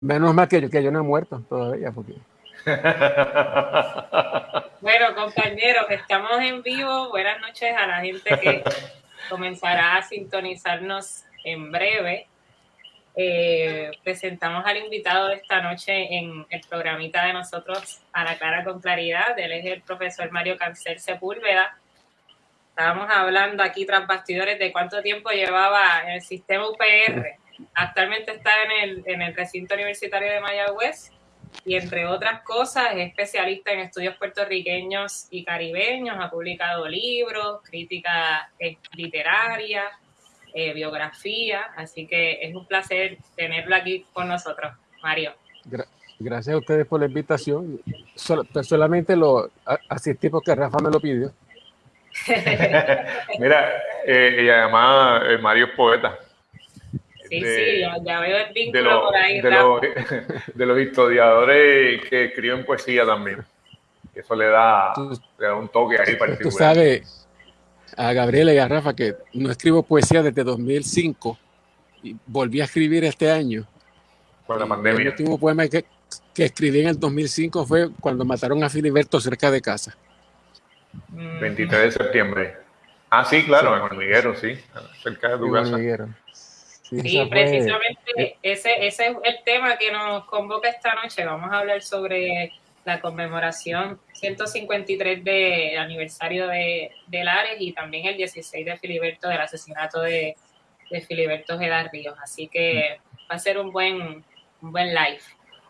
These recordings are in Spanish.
Menos mal que yo, que yo no he muerto todavía. Porque... bueno, compañeros, estamos en vivo. Buenas noches a la gente que comenzará a sintonizarnos en breve. Eh, presentamos al invitado de esta noche en el programita de nosotros a la clara con claridad. Él es el profesor Mario Cancel Sepúlveda. Estábamos hablando aquí tras bastidores de cuánto tiempo llevaba en el sistema UPR Actualmente está en el, recinto universitario de Mayagüez y entre otras cosas es especialista en estudios puertorriqueños y caribeños, ha publicado libros, crítica eh, literaria, eh, biografía, así que es un placer tenerlo aquí con nosotros, Mario. gracias a ustedes por la invitación. Pues solamente lo asistí porque Rafa me lo pidió. Mira, eh, y además Mario es poeta. Sí, sí, ya, veo el vínculo por ahí. De, de, los historiadores que escriben poesía también. Que eso le da, un toque ahí particular. Tú sabes, a Gabriela y a Rafa, que no escribo poesía desde 2005 y volví a escribir este año. Con la pandemia. El último poema que, que escribí en el 2005 fue cuando mataron a Filiberto cerca de casa. 23 de septiembre. Ah, sí, claro, en Hormiguero, sí, cerca de tu casa. Sí, precisamente eh, ese, ese es el tema que nos convoca esta noche. Vamos a hablar sobre la conmemoración 153 de aniversario de, de Lares y también el 16 de Filiberto, del asesinato de, de Filiberto Gedar Ríos. Así que va a ser un buen, un buen live.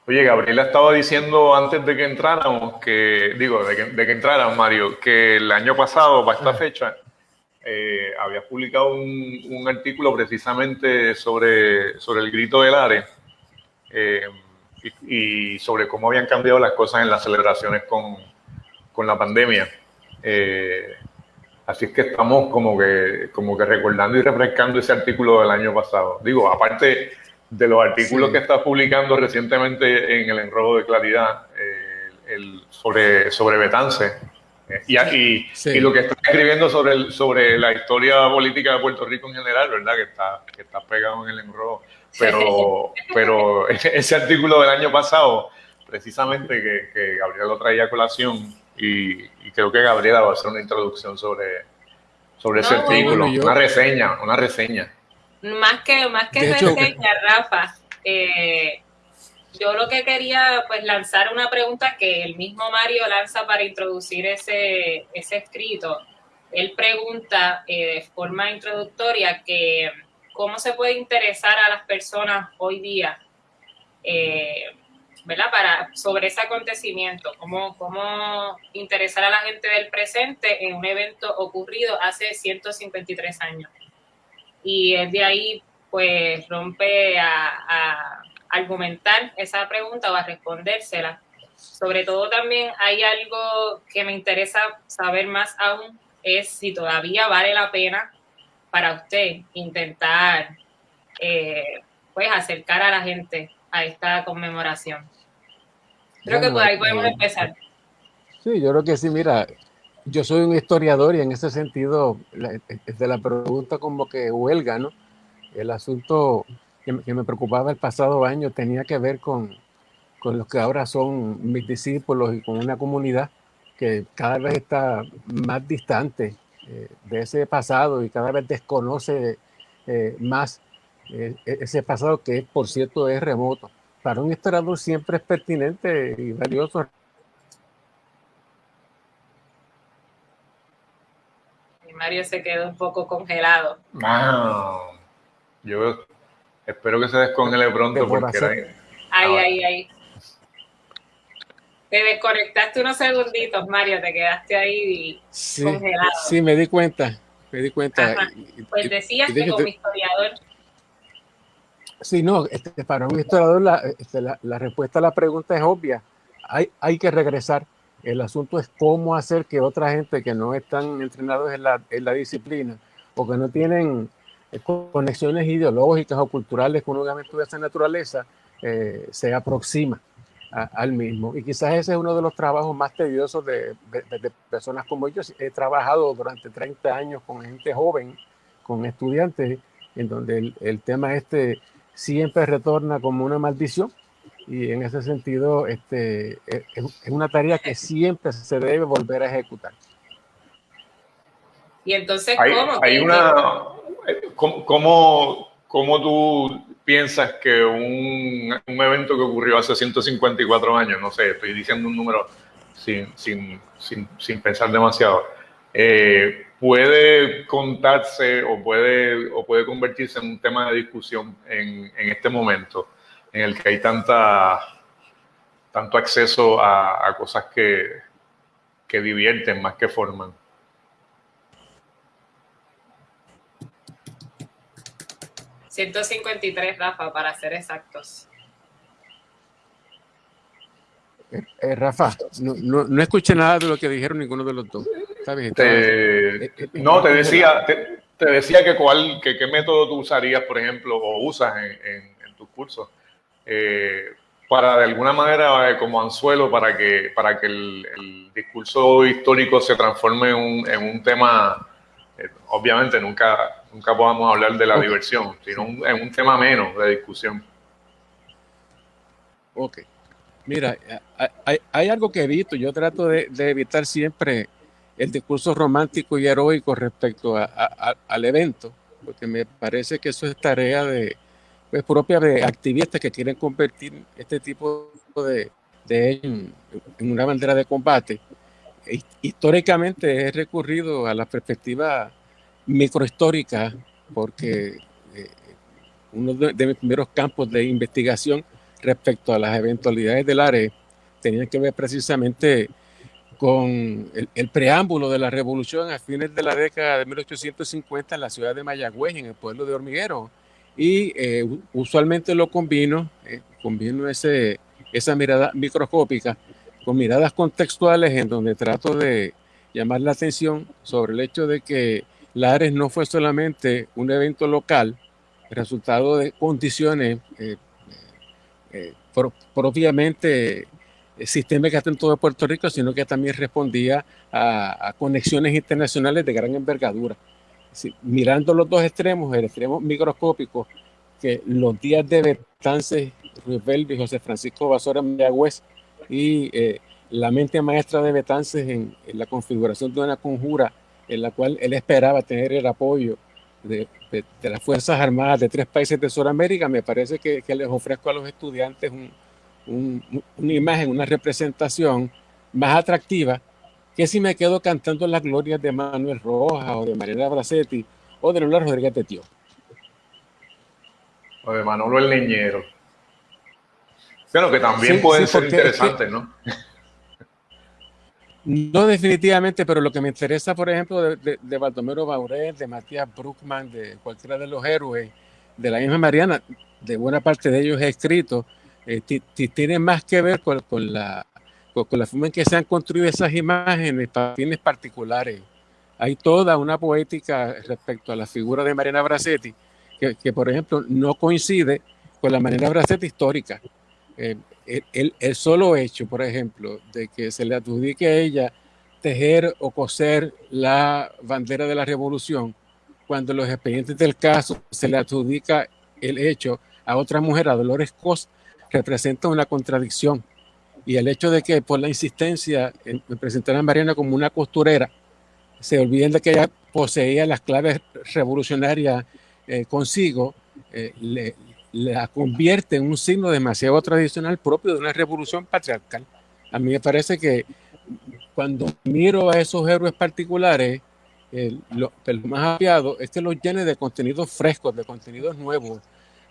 Oye, Gabriela estaba diciendo antes de que entráramos, que, digo, de que, de que entráramos, Mario, que el año pasado, para esta fecha, eh, había publicado un, artículo precisamente sobre, sobre el grito del ARE eh, y, sobre cómo habían cambiado las cosas en las celebraciones con, con la pandemia. Eh, así es que estamos como que, como que recordando y refrescando ese artículo del año pasado. Digo, aparte de los artículos que está publicando recientemente en el enrojo de claridad el, sobre, sobre Betance, y, y, lo que está escribiendo sobre, el, sobre la historia política de Puerto Rico en general, ¿verdad? Que está, que está pegado en el enrojo. Pero, pero ese artículo del año pasado, precisamente que, que Gabriela lo traía a colación, y, creo que Gabriela va a hacer una introducción sobre, sobre ese artículo, una reseña, una reseña. Más que, más que reseña, Rafa, eh, yo lo que quería, pues, lanzar una pregunta que el mismo Mario lanza para introducir ese, ese escrito. Él pregunta eh, de forma introductoria que cómo se puede interesar a las personas hoy día, eh, ¿verdad? Para, sobre ese acontecimiento, cómo, cómo interesar a la gente del presente en un evento ocurrido hace 153 años. Y es de ahí, pues, rompe a argumentar esa pregunta o a respondérsela. Sobre todo también hay algo que me interesa saber más aún, es si todavía vale la pena para usted intentar eh, pues acercar a la gente a esta conmemoración. Creo que por ahí podemos eh, empezar. Sí, yo creo que sí, mira, yo soy un historiador y en ese sentido, de la pregunta como que huelga, ¿no? El asunto que, me preocupaba el pasado año tenía que ver con, con los que ahora son mis discípulos y con una comunidad que cada vez está más distante eh, de ese pasado y cada vez desconoce eh, más eh, e-, ese pasado que, por cierto, es remoto. Para un historiador siempre es pertinente y valioso. Mario se quedó un poco congelado. Wow. Yo Espero que se descongele pronto porque era... Ay, ay, ay. Te desconectaste unos segunditos, Mario, te quedaste ahí congelado. Sí, me di cuenta, me di cuenta. Pues decías que como historiador... Sí, no, este, para un historiador este, la, la, respuesta a la pregunta es obvia. Hay, hay que regresar. El asunto es cómo hacer que otra gente que no están entrenados en la, en la disciplina o que no tienen conexiones ideológicas o culturales con un evento de esa naturaleza eh, se aproxima al mismo. Y quizás ese es uno de los trabajos más tediosos de, personas como yo. He trabajado durante 30 años con gente joven, con estudiantes, en donde el, tema este siempre retorna como una maldición y en ese sentido este, es, una tarea que siempre se debe volver a ejecutar. Y entonces, ¿cómo? Hay una, ¿cómo, cómo, tú piensas que un, un, evento que ocurrió hace 154 años, no sé, estoy diciendo un número sin, sin, sin, sin pensar demasiado, eh, puede contarse o puede, o puede convertirse en un tema de discusión en, en este momento en el que hay tanta, tanto acceso a, cosas que, que divierten más que forman. ...153, Rafa, para ser exactos. Eh, eh, Rafa, no, no, escuché nada de lo que dijeron ninguno de los dos. Eh, no, te decía, te, decía que cuál, que qué método tú usarías, por ejemplo, o usas en, en tus cursos eh, para de alguna manera eh, como anzuelo para que, para que el, discurso histórico se transforme en un, tema, eh, obviamente nunca, nunca podamos hablar de la diversión, sino en un tema menos de discusión. Ok. Mira, hay, hay algo que evito, yo trato de, evitar siempre el discurso romántico y heroico respecto al evento, porque me parece que eso es tarea de, pues, propia de activistas que quieren convertir este tipo de, de en, una bandera de combate. Históricamente he recurrido a la perspectiva microhistórica porque eh, uno de, mis primeros campos de investigación respecto a las eventualidades del área tenía que ver precisamente con el, el, preámbulo de la revolución a fines de la década de 1850 en la ciudad de Mayagüez, en el pueblo de Hormiguero, y eh, usualmente lo combino, eh, combino ese, esa mirada microscópica con miradas contextuales en donde trato de llamar la atención sobre el hecho de que Lares no fue solamente un evento local, resultado de condiciones eh, eh propiamente sistémicas en todo Puerto Rico, sino que también respondía a, conexiones internacionales de gran envergadura. Mirando los dos extremos, el extremo microscópico, que los días de Betances, Ruiz y José Francisco Basora Mayagüez y eh, la mente maestra de Betances en, la configuración de una conjura en la cual él esperaba tener el apoyo de, las Fuerzas Armadas de tres países de Sudamérica, me parece que, les ofrezco a los estudiantes una imagen, una representación más atractiva que si me quedo cantando las glorias de Manuel Rojas o de Mariana Bracetti o de Lola Rodríguez de Tío. O de Manolo el Leñero. Bueno, que también pueden ser interesantes, ¿no? No definitivamente, pero lo que me interesa, por ejemplo, de, de, Baldomero Baurel, de Matías Bruckman, de cualquiera de los héroes, de la misma Mariana, de buena parte de ellos he escrito, eh, tiene más que ver con, con, la, con la forma en que se han construido esas imágenes para fines particulares. Hay toda una poética respecto a la figura de Mariana Bracetti, que, por ejemplo no coincide con la Mariana Bracetti histórica. Eh, el, solo hecho, por ejemplo, de que se le adjudique a ella tejer o coser la bandera de la revolución, cuando los expedientes del caso se le adjudica el hecho a otra mujer, a Dolores Cos, representa una contradicción. Y el hecho de que por la insistencia me presentaran a Mariana como una costurera, se olviden de que ella poseía las claves revolucionarias eh, consigo, eh, le, la convierte en un signo demasiado tradicional propio de una revolución patriarcal. A mí me parece que cuando miro a esos héroes particulares, lo, lo, más apiado es que los llene de contenidos frescos, de contenidos nuevos,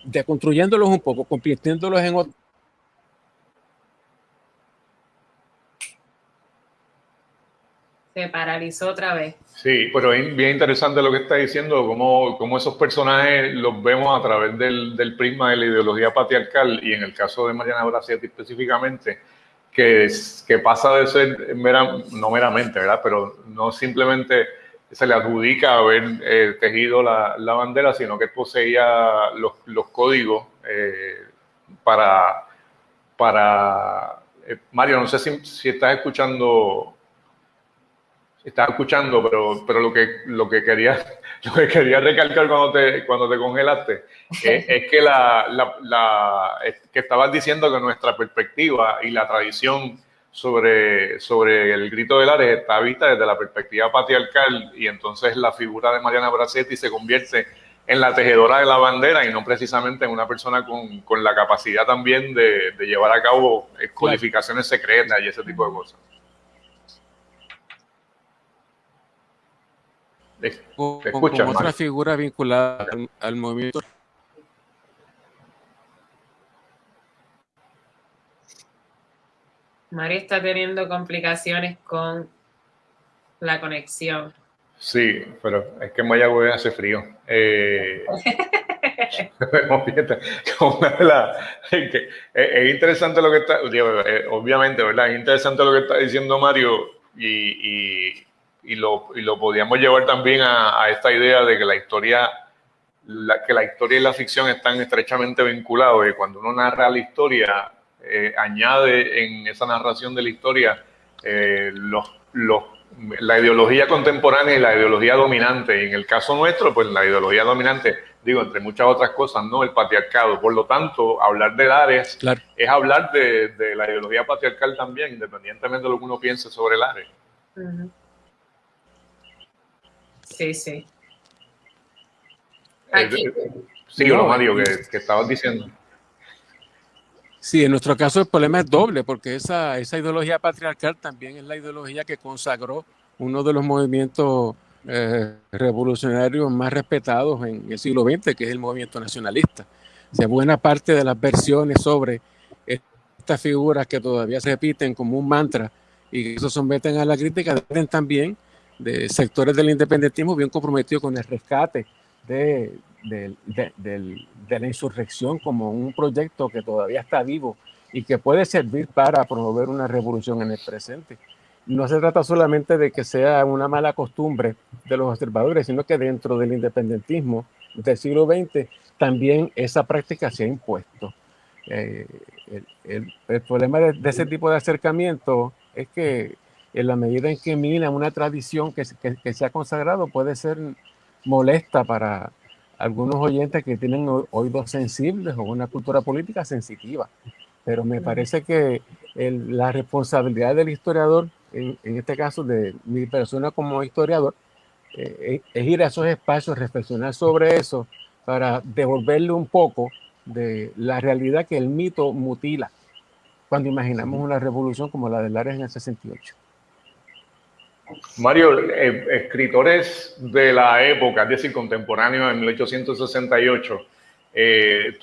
de construyéndolos un poco, convirtiéndolos en otros se paralizó otra vez. Sí, pero es bien interesante lo que está diciendo, cómo, cómo esos personajes los vemos a través del, del, prisma de la ideología patriarcal y en el caso de Mariana Bracetti específicamente, que, que pasa de ser, no meramente, ¿verdad? Pero no simplemente se le adjudica haber eh, tejido la, la, bandera, sino que poseía los, los códigos eh, para, para... Eh, Mario, no sé si, si estás escuchando estaba escuchando, pero, pero lo, que, lo, que quería, lo que quería recalcar cuando te, cuando te congelaste es, que, la, la, que estabas diciendo que nuestra perspectiva y la tradición sobre, sobre el grito de Lares está vista desde la perspectiva patriarcal y entonces la figura de Mariana Bracetti se convierte en la tejedora de la bandera y no precisamente en una persona con, con la capacidad también de, de, llevar a cabo codificaciones secretas y ese tipo de cosas. Escucha, otra figura vinculada al, movimiento. María está teniendo complicaciones con la conexión. Sí, pero es que en Mayagüez hace frío. Eh, es interesante lo que está, eh, obviamente, ¿verdad? Es interesante lo que está diciendo Mario y, y, lo, y lo podíamos llevar también a, esta idea de que la historia, la, que la historia y la ficción están estrechamente vinculados y cuando uno narra la historia, eh, añade en esa narración de la historia los, los la ideología contemporánea y la ideología dominante. Y en el caso nuestro, pues la ideología dominante, digo, entre muchas otras cosas, ¿no? El patriarcado. Por lo tanto, hablar de Lares es hablar de, la ideología patriarcal también, independientemente de lo que uno piense sobre Lares. Sí, sí. Aquí. Sí, Mario, que, que estabas diciendo. Sí, en nuestro caso el problema es doble, porque esa, esa ideología patriarcal también es la ideología que consagró uno de los movimientos eh, revolucionarios más respetados en el siglo XX, que es el movimiento nacionalista. O sea, buena parte de las versiones sobre estas figuras que todavía se repiten como un mantra y que se someten a la crítica, deben también de sectores del independentismo bien comprometidos con el rescate de, de, la insurrección como un proyecto que todavía está vivo y que puede servir para promover una revolución en el presente. No se trata solamente de que sea una mala costumbre de los observadores, sino que dentro del independentismo del siglo XX también esa práctica se ha impuesto. Eh, el, el, problema de, ese tipo de acercamiento es que en la medida en que mina una tradición que, que, que se ha consagrado puede ser molesta para, algunos oyentes que tienen oídos sensibles o una cultura política sensitiva. Pero me parece que la responsabilidad del historiador, en, este caso de mi persona como historiador, eh, es ir a esos espacios, reflexionar sobre eso, para devolverle un poco de la realidad que el mito mutila cuando imaginamos una revolución como la de Lares en el 68. Mario, eh, escritores de la época, es decir, contemporáneos en 1868, eh,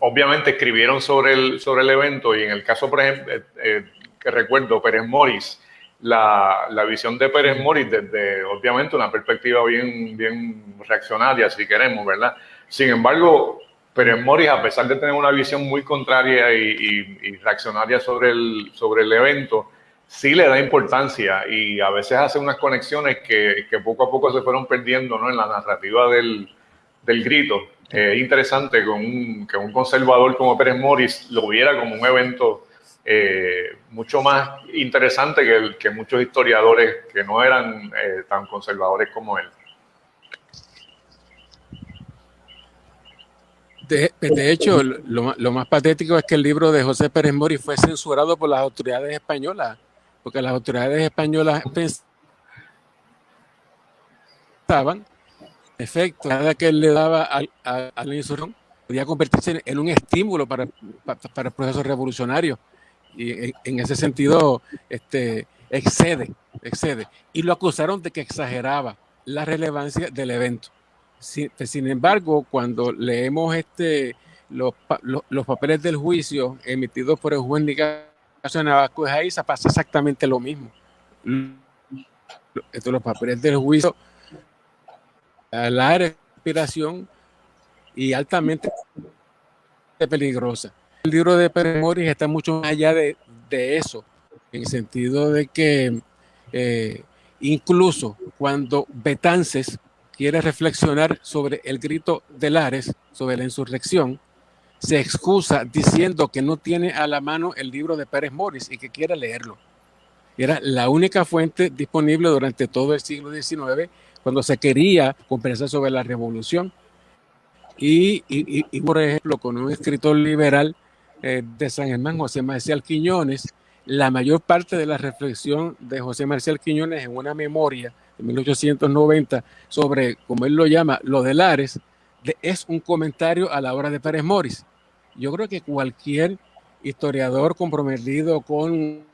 obviamente escribieron sobre el, sobre el evento y en el caso, por ejemplo, eh, que recuerdo, Pérez Morris, la, la, visión de Pérez Morris desde, obviamente, una perspectiva bien, bien reaccionaria, si queremos, ¿verdad? Sin embargo, Pérez Morris, a pesar de tener una visión muy contraria y, y reaccionaria sobre el, sobre el evento, sí le da importancia y a veces hace unas conexiones que, poco a poco se fueron perdiendo ¿no? en la narrativa del, grito. Es interesante que un, que un, conservador como Pérez Morris lo viera como un evento eh, mucho más interesante que, que, muchos historiadores que no eran eh, tan conservadores como él. De, hecho, lo, lo, más patético es que el libro de José Pérez Morris fue censurado por las autoridades españolas porque las autoridades españolas pensaban, en efecto, nada que le daba al, a, insurrección podía convertirse en un estímulo para, para, el proceso revolucionario. Y en, ese sentido, este, excede, excede. Y lo acusaron de que exageraba la relevancia del evento. Sin, embargo, cuando leemos este, los, los, los, papeles del juicio emitidos por el juez caso de Navasco de pasa exactamente lo mismo. Estos los papeles del juicio, la respiración y altamente peligrosa. El libro de Pérez Morris está mucho más allá de, eso, en el sentido de que eh, incluso cuando Betances quiere reflexionar sobre el grito de Lares, sobre la insurrección, se excusa diciendo que no tiene a la mano el libro de Pérez Morris y que quiere leerlo. Era la única fuente disponible durante todo el siglo XIX cuando se quería conversar sobre la revolución. Y, y, por ejemplo, con un escritor liberal eh, de San Germán, José Marcial Quiñones, la mayor parte de la reflexión de José Marcial Quiñones en una memoria de 1890 sobre, como él lo llama, lo de Lares, es un comentario a la obra de Pérez Moris. Yo creo que cualquier historiador comprometido con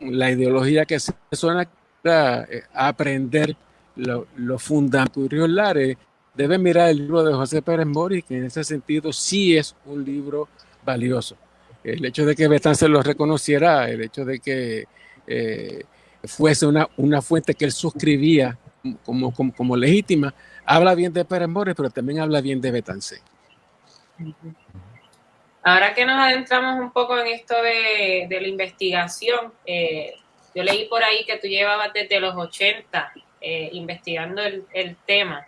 la ideología que se suena a aprender lo, lo fundamental Lares debe mirar el libro de José Pérez Moris, que en ese sentido sí es un libro valioso. El hecho de que Betán lo reconociera, el hecho de que eh, fuese una, una fuente que él suscribía como, como, legítima, habla bien de Pérez pero también habla bien de Betance. Ahora que nos adentramos un poco en esto de, de la investigación, eh, yo leí por ahí que tú llevabas desde los 80 eh, investigando el, el, tema,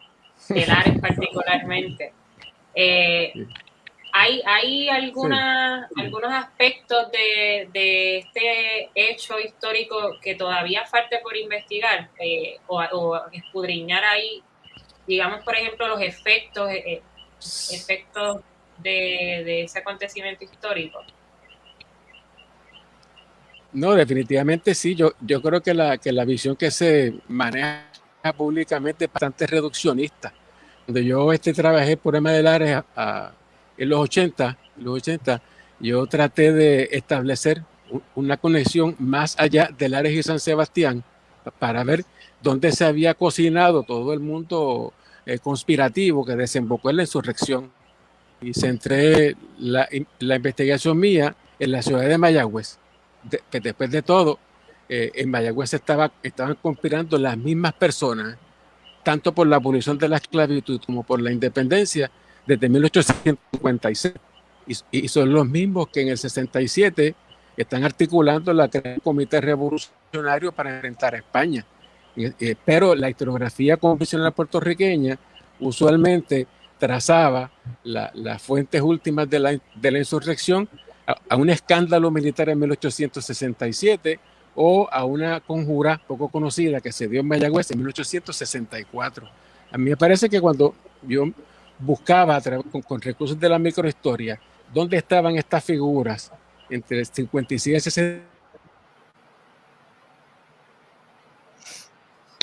el Ares particularmente. Eh, ¿Hay, hay alguna, algunos aspectos de, de, este hecho histórico que todavía falte por investigar eh, o, o, escudriñar ahí, digamos, por ejemplo, los efectos, efectos de, de ese acontecimiento histórico? No, definitivamente sí. Yo, yo creo que la, que la visión que se maneja públicamente es bastante reduccionista. Cuando yo este, trabajé por Emma del área en los 80, los 80, yo traté de establecer una conexión más allá del Ares y San Sebastián para ver dónde se había cocinado todo el mundo eh, conspirativo que desembocó en la insurrección. Y centré la, la investigación mía en la ciudad de Mayagüez que después de todo, eh, en Mayagüez estaba, estaban conspirando las mismas personas, tanto por la abolición de la esclavitud como por la independencia, desde 1856. Y, son los mismos que en el 67 están articulando la creación comité revolucionario para enfrentar a España. Eh, pero la historiografía convencional puertorriqueña usualmente trazaba las fuentes últimas de la, de la insurrección a, un escándalo militar en 1867 o a una conjura poco conocida que se dio en Mayagüez en 1864. A mí me parece que cuando yo buscaba con, con recursos de la microhistoria dónde estaban estas figuras entre el 56 y 60.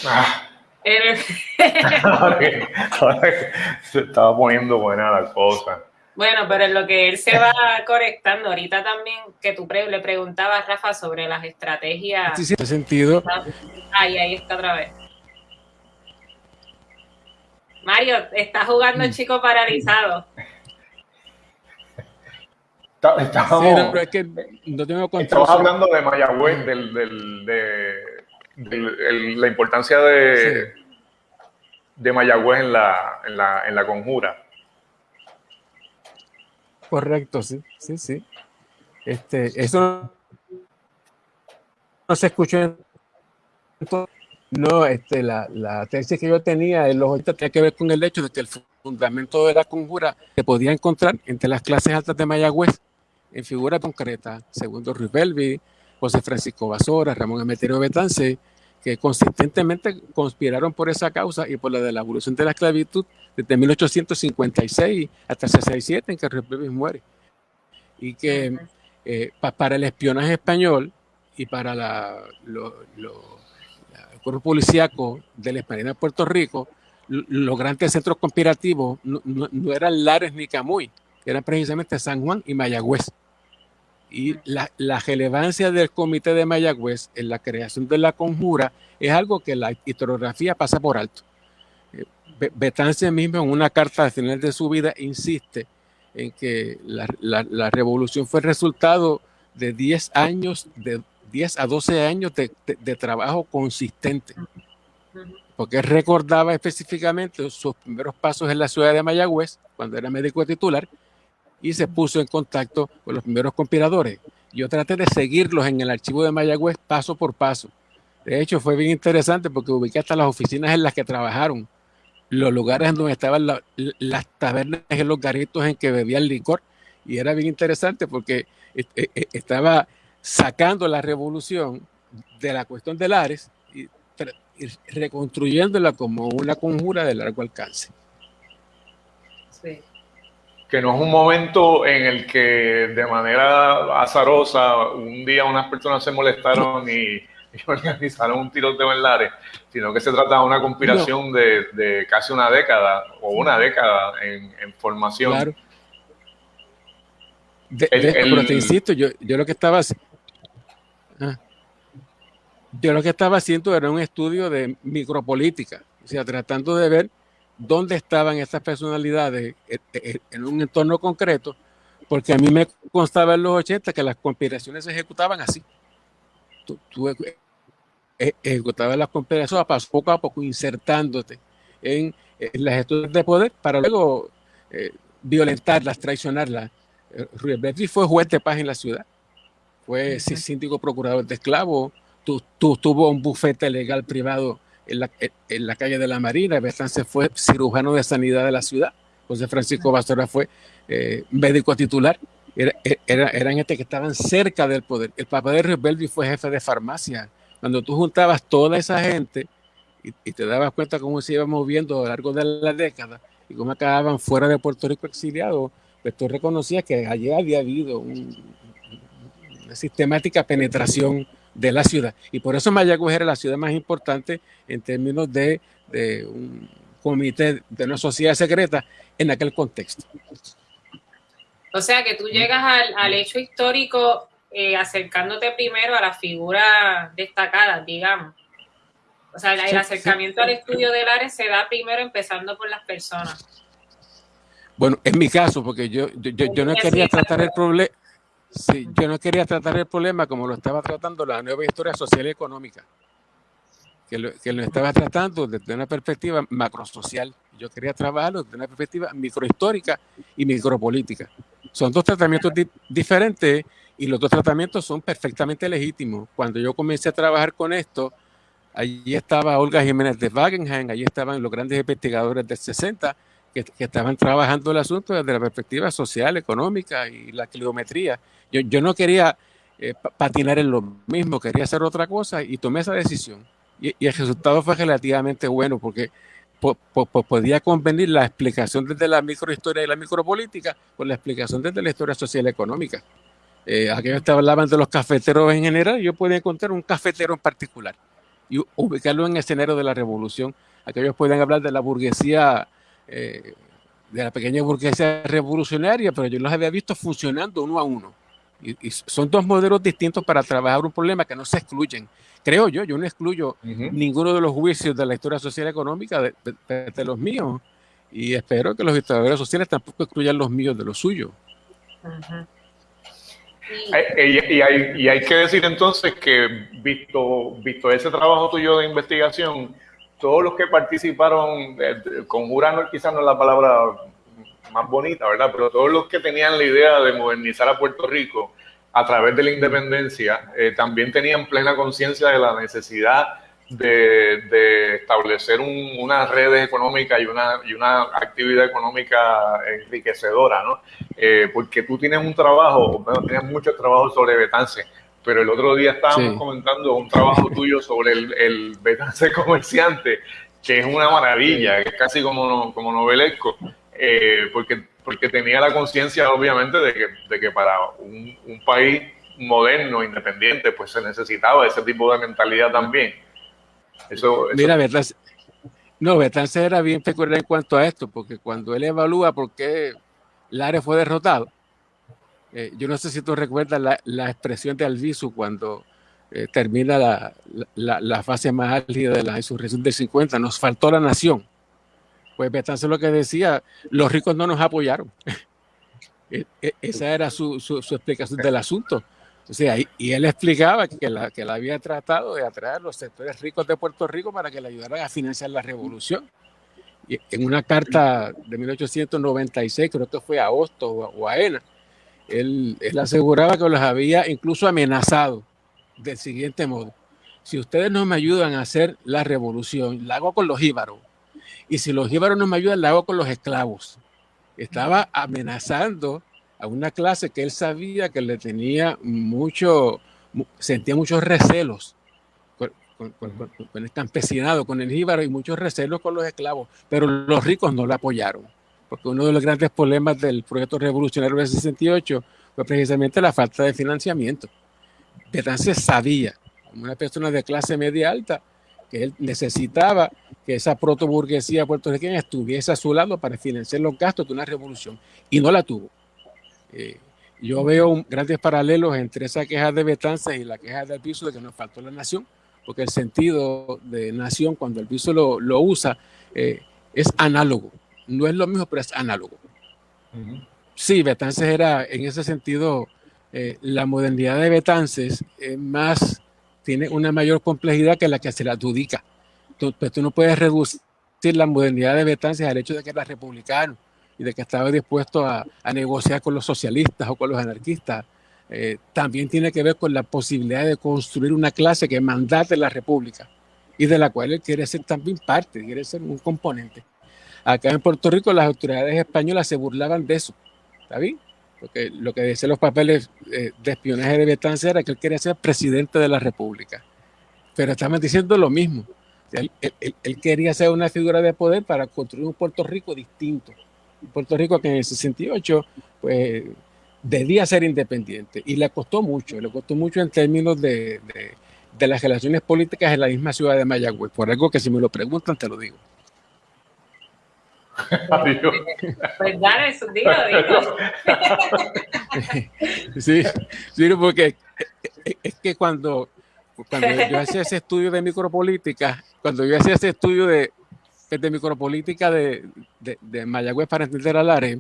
Ah. se estaba poniendo buena la cosa. Bueno, pero en lo que él se va conectando, ahorita también que tú le preguntabas, Rafa, sobre las estrategias. Sí, sí, en sentido. Ahí, ahí está otra vez. Mario, está jugando el mm. chico paralizado. Estamos, sí, no, pero es que no tengo estamos hablando de Mayagüez, del, del, de, la importancia de, de Mayagüez en la, en la, en la conjura. Correcto, sí, sí, sí. Este, eso no se escuchó no, este, la, la, tesis que yo tenía en los 80 tenía que ver con el hecho de que el fundamento de la conjura se podía encontrar entre las clases altas de Mayagüez en figuras concretas, segundo Ruiz Belvi, José Francisco Basora, Ramón Emeterio Betance, que consistentemente conspiraron por esa causa y por la de la evolución de la esclavitud desde 1856 hasta el 67 en que Ruiz muere. Y que eh, para el espionaje español y para la, el cuerpo policíaco de la España de Puerto Rico, los grandes centros conspirativos no, no, eran Lares ni Camuy, eran precisamente San Juan y Mayagüez. Y la, la, relevancia del comité de Mayagüez en la creación de la conjura es algo que la historiografía pasa por alto. Betance mismo en una carta al final de su vida insiste en que la, revolución fue resultado de 10 años, de 10 a 12 años de, trabajo consistente. Porque recordaba específicamente sus primeros pasos en la ciudad de Mayagüez, cuando era médico titular, y se puso en contacto con los primeros conspiradores. Yo traté de seguirlos en el archivo de Mayagüez paso por paso. De hecho, fue bien interesante porque ubiqué hasta las oficinas en las que trabajaron los lugares donde estaban las tabernas y los garitos en que bebían licor. Y era bien interesante porque e, e, estaba sacando la revolución de la cuestión de Lares y, y reconstruyéndola como una conjura de largo alcance. Sí que no es un momento en el que de manera azarosa un día unas personas se molestaron y, organizaron un tiroteo en Lares, sino que se trata de una conspiración de, casi una década o una década en, formación. Claro. pero te insisto, yo, yo lo que estaba ah, yo lo que estaba haciendo era un estudio de micropolítica, o sea, tratando de ver dónde estaban esas personalidades en un entorno concreto, porque a mí me constaba en los 80 que las conspiraciones se ejecutaban así. Tú, e, ejecutabas las conspiraciones poco a poco insertándote en, las estructuras de poder para luego eh, violentarlas, traicionarlas. Eh, Ruiz fue juez de paz en la ciudad, fue síndico procurador de esclavos, tuvo un bufete legal privado en la, calle de la Marina. se fue cirujano de sanidad de la ciudad. José Francisco Bastora fue eh, médico titular. Era, eran este que estaban cerca del poder. El papá de Rebeldi fue jefe de farmacia. Cuando tú juntabas toda esa gente y, te dabas cuenta cómo se iba moviendo a lo largo de la década y cómo acababan fuera de Puerto Rico exiliados, pues tú reconocías que allí había habido una sistemática penetración de la ciudad. Y por eso Mayagüez era la ciudad más importante en términos de, un comité de una sociedad secreta en aquel contexto. O sea que tú llegas al, hecho histórico eh, acercándote primero a la figura destacada, digamos. O sea, el acercamiento al estudio del área se da primero empezando por las personas. Bueno, en mi caso, porque yo, yo no quería tratar el problema Sí, yo no quería tratar el problema como lo estaba tratando la nueva historia social y económica, que lo, que lo estaba tratando desde una perspectiva macrosocial. Yo quería trabajarlo desde una perspectiva microhistórica y micropolítica. Son dos tratamientos diferentes y los dos tratamientos son perfectamente legítimos. Cuando yo comencé a trabajar con esto, allí estaba Olga Jiménez de Wagenheim, allí estaban los grandes investigadores del 60 que, estaban trabajando el asunto desde la perspectiva social, económica y la kilometría. Yo, yo no quería eh, patinar en lo mismo, quería hacer otra cosa y tomé esa decisión. Y, el resultado fue relativamente bueno porque podía convenir la explicación desde la microhistoria y la micropolítica con la explicación desde la historia social y económica. Eh, aquellos te hablaban de los cafeteros en general, yo podía encontrar un cafetero en particular y ubicarlo en el escenario de la revolución. Aquellos pueden hablar de la burguesía eh, de la pequeña burguesía revolucionaria, pero yo los había visto funcionando uno a uno. Y, son dos modelos distintos para trabajar un problema que no se excluyen. Creo yo, yo no excluyo ninguno de los juicios de la historia social y económica de, los míos. Y espero que los historiadores sociales tampoco excluyan los míos de los suyos. y, hay, y, hay, que decir entonces que visto, visto ese trabajo tuyo de investigación, todos los que participaron, eh, conjurando quizás no es la palabra más bonita, ¿verdad? Pero todos los que tenían la idea de modernizar a Puerto Rico a través de la independencia, eh, también tenían plena conciencia de la necesidad de, establecer unas redes económicas y una, y una actividad económica enriquecedora, ¿no? Eh, porque tú tienes un trabajo, bueno, tienes muchos trabajos sobre Betance, pero el otro día estábamos comentando un trabajo tuyo sobre el, el Betance comerciante, que es una maravilla, que es casi como, como novelesco, eh, porque, porque tenía la conciencia, obviamente, de que, de que para un, un, país moderno, independiente, pues se necesitaba ese tipo de mentalidad también. Eso, Mira, Betance, no, Betance era bien peculiar en cuanto a esto, porque cuando él evalúa por qué Lares fue derrotado, eh, yo no sé si tú recuerdas la, expresión de Alviso cuando eh, termina la, la, fase más álgida de la insurrección del 50, nos faltó la nación. Pues Betance lo que decía, los ricos no nos apoyaron. E, e, esa era su, su, explicación del asunto. O sea, y, él explicaba que la, que la había tratado de atraer los sectores ricos de Puerto Rico para que le ayudaran a financiar la revolución. Y en una carta de 1896, creo que fue a Hosto o a Ena, él, aseguraba que los había incluso amenazado del siguiente modo. Si ustedes no me ayudan a hacer la revolución, la hago con los íbaros. Y si los íbaros no me ayudan, la hago con los esclavos. Estaba amenazando a una clase que él sabía que le tenía mucho, sentía muchos recelos con, el campesinado, con el jíbaro y muchos recelos con los esclavos, pero los ricos no lo apoyaron, porque uno de los grandes problemas del proyecto revolucionario del 68 fue precisamente la falta de financiamiento. Betances sabía, como una persona de clase media alta, que él necesitaba que esa protoburguesía puertorriqueña estuviese a su lado para financiar los gastos de una revolución, y no la tuvo. Eh, yo veo grandes paralelos entre esa queja de Betances y la queja del piso de que nos faltó la nación, porque el sentido de nación, cuando el piso lo, usa, eh, es análogo. No es lo mismo, pero es análogo. Sí, Betances era, en ese sentido, eh, la modernidad de Betances es más, tiene una mayor complejidad que la que se le adjudica. Tú, pues tú no puedes reducir la modernidad de Betances al hecho de que era republicano y de que estaba dispuesto a, a negociar con los socialistas o con los anarquistas. Eh, también tiene que ver con la posibilidad de construir una clase que mandate la república y de la cual él quiere ser también parte, quiere ser un componente. Acá en Puerto Rico las autoridades españolas se burlaban de eso, ¿está bien? Porque lo que decían los papeles eh, de espionaje de Betances era que él quería ser presidente de la república. Pero estaban diciendo lo mismo. Él, quería ser una figura de poder para construir un Puerto Rico distinto. Un Puerto Rico que en el 68 pues debía ser independiente y le costó mucho, le costó mucho en términos de, de, las relaciones políticas en la misma ciudad de Mayagüez, por algo que si me lo preguntan te lo digo. pues dale, eso, digo, digo. sí, sí, porque es que cuando, cuando yo hacía ese estudio de micropolítica, cuando yo hacía ese estudio de, de micropolítica de, de, de Mayagüez para entender al área,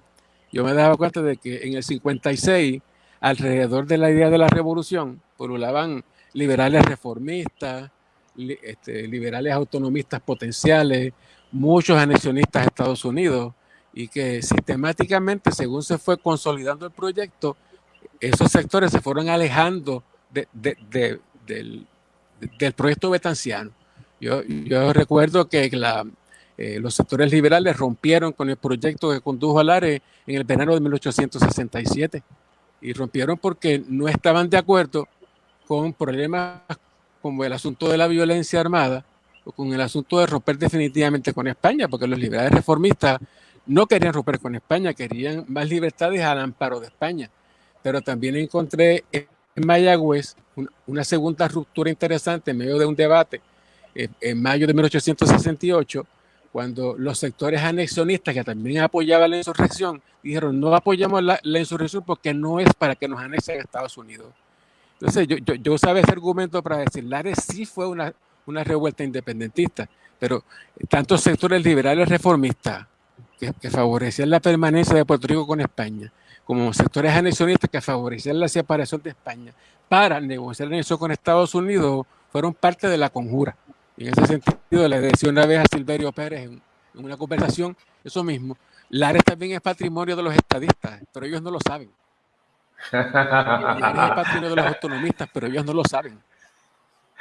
yo me daba cuenta de que en el 56, alrededor de la idea de la revolución, pululaban liberales reformistas, este, liberales autonomistas potenciales, muchos anexionistas de Estados Unidos, y que sistemáticamente, según se fue consolidando el proyecto, esos sectores se fueron alejando del, proyecto betanciano. Yo, yo recuerdo que la, eh, los sectores liberales rompieron con el proyecto que condujo al ARE en el verano de 1867 y rompieron porque no estaban de acuerdo con problemas como el asunto de la violencia armada con el asunto de romper definitivamente con España, porque los liberales reformistas no querían romper con España, querían más libertades al amparo de España. Pero también encontré en Mayagüez una segunda ruptura interesante en medio de un debate eh, en mayo de 1868 cuando los sectores anexionistas que también apoyaban la insurrección dijeron no apoyamos la, insurrección porque no es para que nos anexen a Estados Unidos. Entonces yo, yo, yo usaba ese argumento para decir, Lares sí fue una, una revuelta independentista, pero tantos sectores liberales reformistas que, que, favorecían la permanencia de Puerto Rico con España, como sectores anexionistas que favorecían la separación de España para negociar eso con Estados Unidos, fueron parte de la conjura. En ese sentido, le decía una vez a Silverio Pérez en, una conversación, eso mismo, Lares también es patrimonio de los estadistas, pero ellos no lo saben. Lares es patrimonio de los autonomistas, pero ellos no lo saben.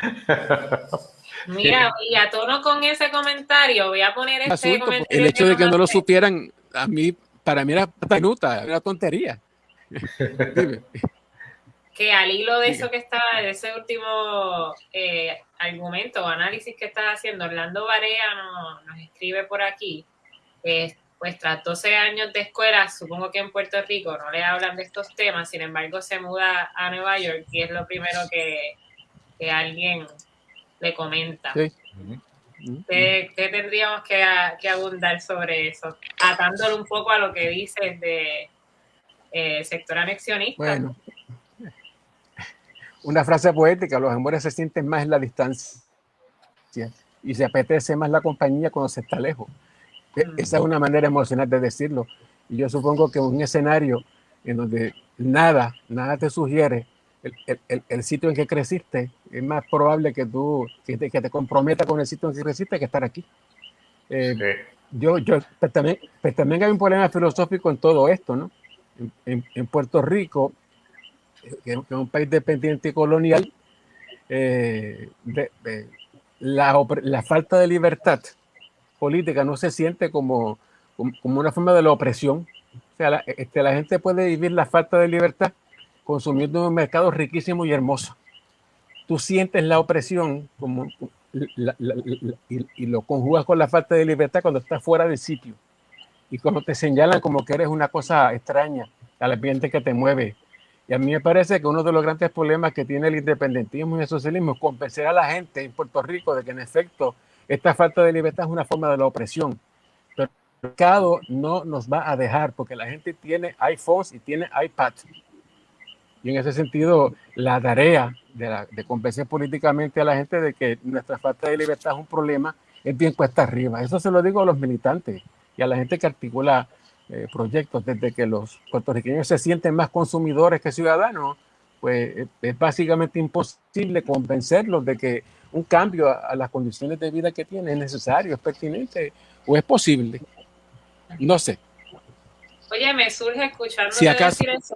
Mira, y a tono con ese comentario, voy a poner este comentario. El hecho de que no lo supieran, a mí, para mí era panuta, era tontería. Que al hilo de eso que estaba, de ese último eh, argumento o análisis que estaba haciendo, Orlando Barea nos, escribe por aquí, pues tras 12 años de escuela, supongo que en Puerto Rico no le hablan de estos temas, sin embargo se muda a Nueva York y es lo primero que, alguien le comenta. ¿Qué, tendríamos que, abundar sobre eso? Atándolo un poco a lo que dices de eh, sector anexionista. Bueno, una frase poética, los amores se sienten más en la distancia y se apetece más la compañía cuando se está lejos. E, mm. Esa es una manera emocional de decirlo. Y yo supongo que un escenario en donde nada, nada te sugiere el, el, el, sitio en que creciste, es más probable que tú, que te, que te comprometa con el sitio en que creciste que estar aquí. Eh, yo, yo, pues también, pues también hay un problema filosófico en todo esto, ¿no? En, en Puerto Rico, que, es un país dependiente y colonial, eh, la, la, falta de libertad política no se siente como, como una forma de la opresión. O sea, la, este, la gente puede vivir la falta de libertad consumiendo un mercado riquísimo y hermoso. tú sientes la opresión como, y, lo conjugas con la falta de libertad cuando estás fuera del sitio. Y cuando te señalan como que eres una cosa extraña al ambiente que te mueve. Y a mí me parece que uno de los grandes problemas que tiene el independentismo y el socialismo es convencer a la gente en Puerto Rico de que en efecto esta falta de libertad es una forma de la opresión. Pero el mercado no nos va a dejar porque la gente tiene iPhones y tiene iPads. Y en ese sentido, la tarea de, convencer políticamente a la gente de que nuestra falta de libertad es un problema es bien cuesta arriba. Eso se lo digo a los militantes y a la gente que articula eh, proyectos. Desde que los puertorriqueños se sienten más consumidores que ciudadanos, pues es básicamente imposible convencerlos de que un cambio a, las condiciones de vida que tienen es necesario, es pertinente o es posible. No sé. Oye, me surge escuchando si decir eso.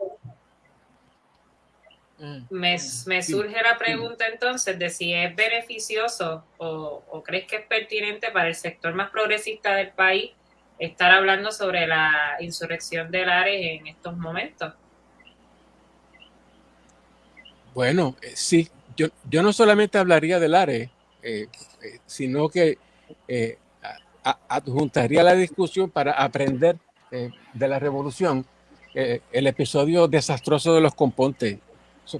Mm. Me, me, surge la pregunta entonces de si es beneficioso o, o, crees que es pertinente para el sector más progresista del país estar hablando sobre la insurrección de Lares en estos momentos. Bueno, eh, sí, yo, yo no solamente hablaría del ARE, eh, eh, sino que eh, adjuntaría la discusión para aprender de la revolución el episodio desastroso de los compontes.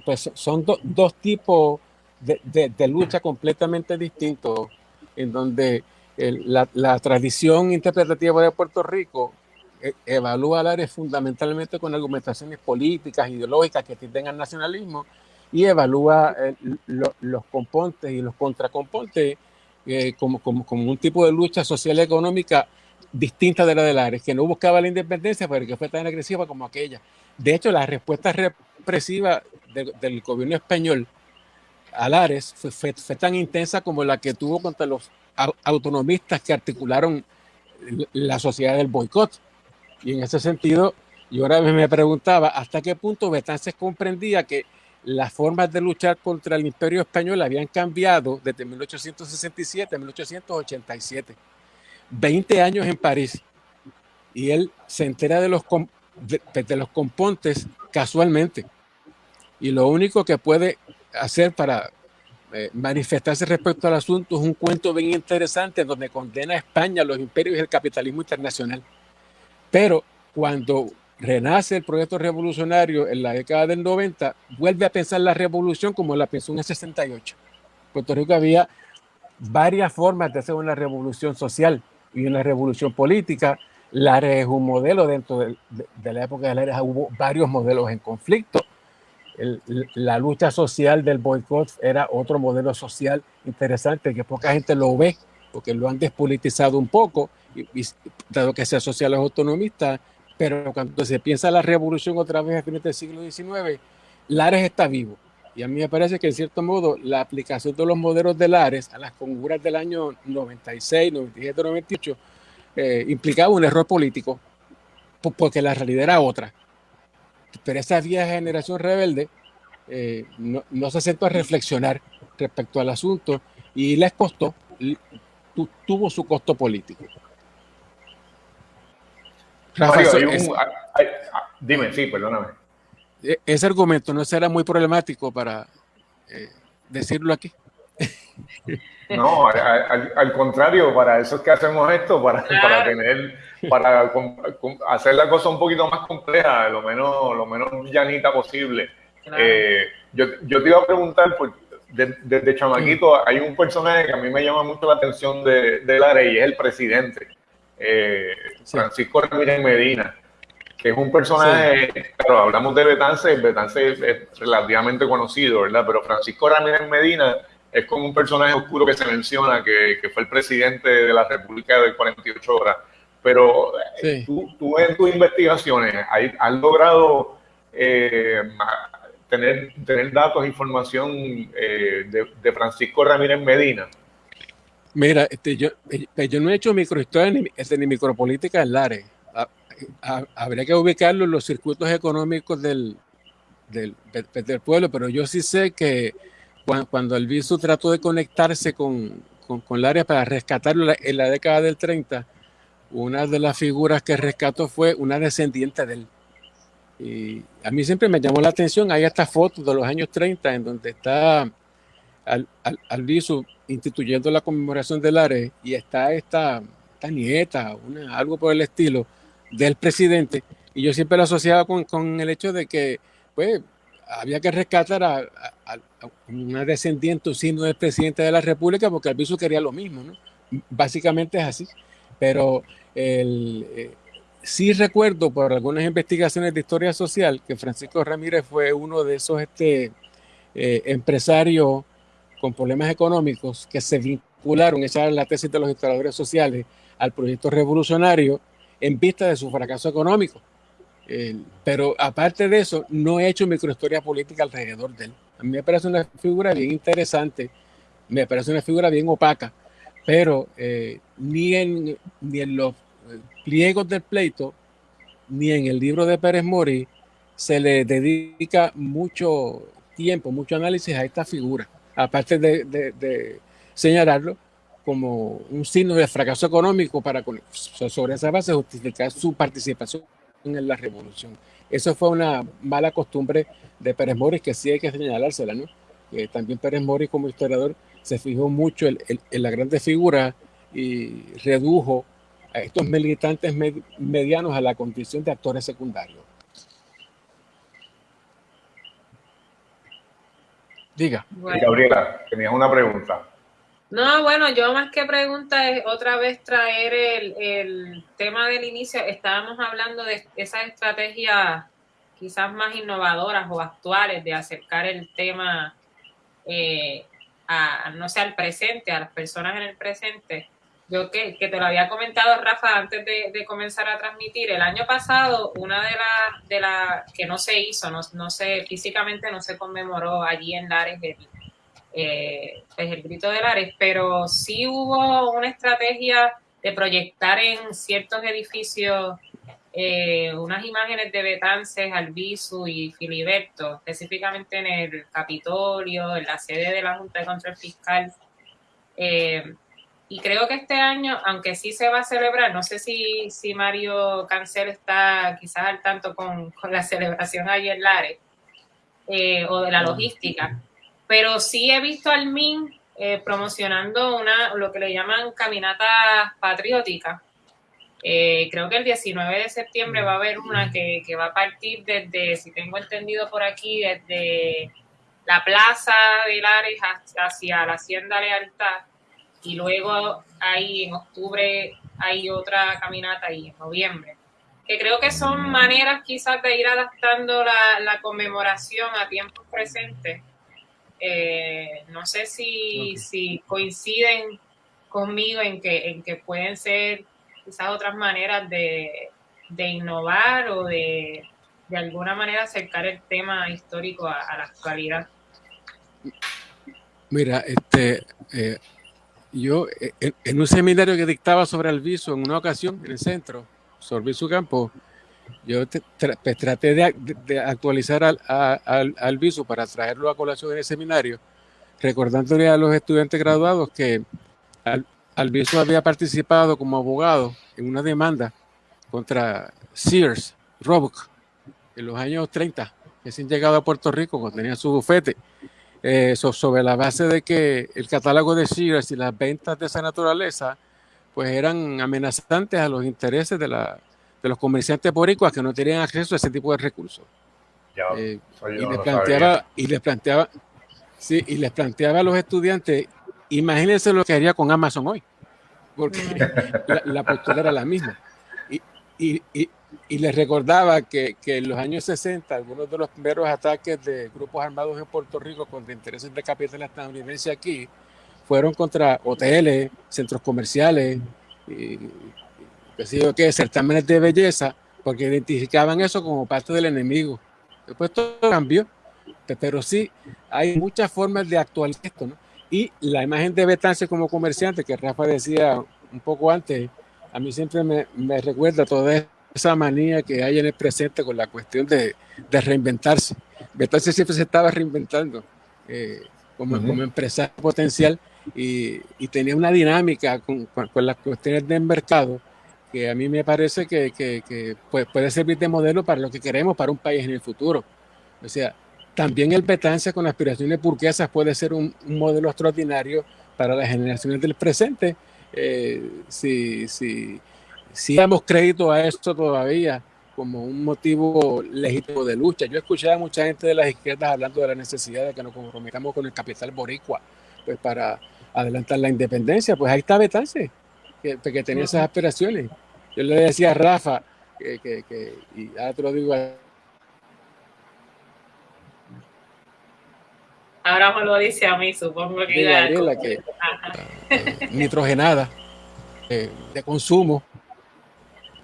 Pues, son dos tipos de, lucha completamente distintos, en donde la, tradición interpretativa de Puerto Rico evalúa al área fundamentalmente con argumentaciones políticas, ideológicas que tienden al nacionalismo, y evalúa eh, los componentes y los contracompontes eh, como, como, como, un tipo de lucha social y económica distinta de la de Lares, que no buscaba la independencia, pero que fue tan agresiva como aquella. De hecho, la respuesta represiva del gobierno español a Lares fue, tan intensa como la que tuvo contra los autonomistas que articularon la sociedad del boicot. Y en ese sentido, yo ahora me preguntaba hasta qué punto Betances comprendía que las formas de luchar contra el imperio español habían cambiado desde 1867 a 1887. 20 años en París. Y él se entera de los, de, los compontes casualmente. Y lo único que puede hacer para eh, manifestarse respecto al asunto es un cuento bien interesante donde condena a España, los imperios y el capitalismo internacional. Pero cuando renace el proyecto revolucionario en la década del 90, vuelve a pensar la revolución como la pensó en el 68. Puerto Rico había varias formas de hacer una revolución social y una revolución política. Lares es un modelo dentro de, la época de Lares, hubo varios modelos en conflicto. La lucha social del boicot era otro modelo social interesante que poca gente lo ve porque lo han despolitizado un poco, y, dado que se asocia a los autonomistas, pero cuando se piensa la revolución otra vez a fines del siglo XIX, Lares está vivo. Y a mí me parece que en cierto modo la aplicación de los modelos de Lares a las conjuras del año 96, 97, 98 implicaba un error político, porque la realidad era otra. Pero esa vieja generación rebelde eh, no, no, se sentó a reflexionar respecto al asunto y les costó, tuvo su costo político. dime, sí, perdóname. E, ese argumento no será muy problemático para eh, decirlo aquí. No, al, contrario, para eso es que hacemos esto, para, para tener, para hacer la cosa un poquito más compleja, lo menos, lo menos llanita posible. Eh, yo, yo, te iba a preguntar, pues, desde chamaquito hay un personaje que a mí me llama mucho la atención de, de la ley, es el presidente eh, Francisco Ramírez Medina, que es un personaje, claro, hablamos de Betance, Betance es relativamente conocido, ¿verdad? Pero Francisco Ramírez Medina es como un personaje oscuro que se menciona, que, fue el presidente de la República de 48 horas. Pero eh, tú, en tus investigaciones has logrado eh, tener, tener datos, información eh, de, de Francisco Ramírez Medina. Mira, este, yo, yo no he hecho microhistoria ni, este, ni micropolítica en Lares. habría que ubicarlo en los circuitos económicos del, del, del, pueblo, pero yo sí sé que cuando, el viso trató de conectarse con, con, con Lares para rescatarlo en la década del 30, una de las figuras que rescató fue una descendiente de él. Y a mí siempre me llamó la atención, hay esta foto de los años 30 en donde está al, al, viso instituyendo la conmemoración del ARE y está esta, esta nieta, algo por el estilo del presidente, y yo siempre lo asociaba con, con el hecho de que pues había que rescatar a, una descendiente, un signo del presidente de la República, porque Albizu quería lo mismo, ¿no? Básicamente es así. Pero el, eh, sí recuerdo por algunas investigaciones de historia social que Francisco Ramírez fue uno de esos este, eh, empresarios con problemas económicos que se vincularon, esa la tesis de los instaladores sociales, al proyecto revolucionario en vista de su fracaso económico. Pero aparte de eso, no he hecho microhistoria política alrededor de él. A mí me parece una figura bien interesante, me parece una figura bien opaca, pero eh, ni, en, ni en los pliegos del pleito, ni en el libro de Pérez Mori se le dedica mucho tiempo, mucho análisis a esta figura, aparte de, señalarlo como un signo de fracaso económico para sobre esa base justificar su participación en la revolución. Eso fue una mala costumbre de Pérez Mori que sí hay que señalársela, ¿no? también Pérez Mori como historiador se fijó mucho en la grande figura y redujo a estos militantes medianos a la condición de actores secundarios. Diga. Gabriela, tenías una pregunta. No, bueno, yo más que pregunta es otra vez traer el, el tema del inicio. Estábamos hablando de esas estrategias quizás más innovadoras o actuales de acercar el tema eh, a, no sé, al presente, a las personas en el presente. Yo que, que te lo había comentado, Rafa, antes de, comenzar a transmitir, el año pasado, una de las de la, que no se hizo, no, no se, físicamente no se conmemoró allí en Lares el, eh, pues el grito de Lares, pero sí hubo una estrategia de proyectar en ciertos edificios eh, unas imágenes de Betances, Albizu y Filiberto, específicamente en el Capitolio, en la sede de la Junta de Control Fiscal. Eh, y creo que este año, aunque sí se va a celebrar, no sé si, si Mario Cancel está quizás al tanto con, la celebración en Lares eh, o de la logística, pero sí he visto al MIN eh, promocionando una, lo que le llaman caminatas patrióticas. Eh, creo que el 19 de septiembre va a haber una que, que va a partir desde, si tengo entendido por aquí, desde la plaza de Lares hacia la Hacienda Lealtad y luego hay en octubre hay otra caminata y en noviembre. Que creo que son maneras quizás de ir adaptando la, conmemoración a tiempos presentes. Eh, no sé si, si coinciden conmigo en que, en que pueden ser quizás otras maneras de, innovar o de, de alguna manera acercar el tema histórico a, la actualidad. Mira, este, eh, yo eh, en, un seminario que dictaba sobre el viso en una ocasión en el centro, sobre su campo, yo pues, traté de, actualizar al, al, viso para traerlo a colación en el seminario, recordándole a los estudiantes graduados que al, Alviso había participado como abogado en una demanda contra Sears, Roebuck, en los años 30, recién llegado a Puerto Rico, cuando tenía su bufete. Eh, sobre la base de que el catálogo de Sears y las ventas de esa naturaleza pues eran amenazantes a los intereses de, la, de los comerciantes boricuas que no tenían acceso a ese tipo de recursos. Eh, y, les planteaba, y les planteaba sí, y les planteaba a los estudiantes imagínense lo que haría con Amazon hoy porque la, postura era la misma. Y, y, y les recordaba que, que, en los años 60 algunos de los primeros ataques de grupos armados en Puerto Rico contra intereses de capital estadounidense aquí fueron contra hoteles, centros comerciales, y, yo qué, certámenes de belleza, porque identificaban eso como parte del enemigo. Después todo cambió, pero sí hay muchas formas de actualizar esto, ¿no? Y la imagen de Betance como comerciante, que Rafa decía un poco antes, a mí siempre me, me recuerda esto esa manía que hay en el presente con la cuestión de, de reinventarse. Betance siempre se estaba reinventando eh, como, como, empresario potencial y, y, tenía una dinámica con, con, las cuestiones del mercado que a mí me parece que, que, que puede, servir de modelo para lo que queremos para un país en el futuro. O sea, también el Betance con aspiraciones burguesas puede ser un, modelo extraordinario para las generaciones del presente. Eh, si, si, si damos crédito a esto todavía como un motivo legítimo de lucha. Yo escuché a mucha gente de las izquierdas hablando de la necesidad de que nos comprometamos con el capital boricua pues para adelantar la independencia. Pues ahí está Betance, que, que tenía esas aspiraciones. Yo le decía a Rafa, que, que, y ahora te lo digo Ahora me lo dice a mí, supongo que... Gabriela, que nitrogenada eh, de consumo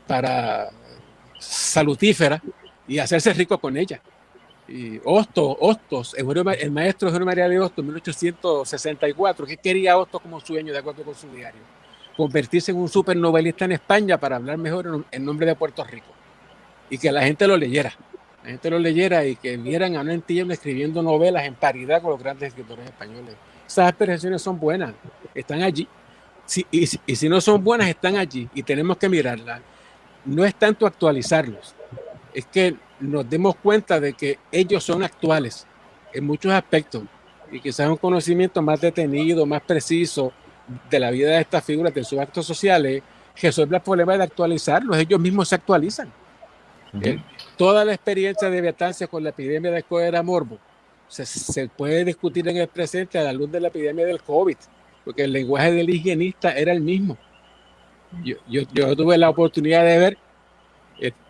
para salutífera y hacerse rico con ella. Y Hostos, Hostos, el maestro Jorge María de Hostos, en 1864, ¿qué quería Hostos como sueño de acuerdo con su diario? Convertirse en un supernovelista en España para hablar mejor en nombre de Puerto Rico y que la gente lo leyera. La gente lo leyera y que vieran a entiendo escribiendo novelas en paridad con los grandes escritores españoles. Esas expresiones son buenas, están allí. y, y si no son buenas, están allí y tenemos que mirarlas no es tanto actualizarlos, es que nos demos cuenta de que ellos son actuales en muchos aspectos y quizás un conocimiento más detenido, más preciso de la vida de estas figuras, de sus actos sociales, resuelve el problema de actualizarlos. Ellos mismos se actualizan. Eh, toda la experiencia de Betancia con la epidemia de cólera morbo se, se, puede discutir en el presente a la luz de la epidemia del COVID, porque el lenguaje del higienista era el mismo. Yo, yo, tuve la oportunidad de ver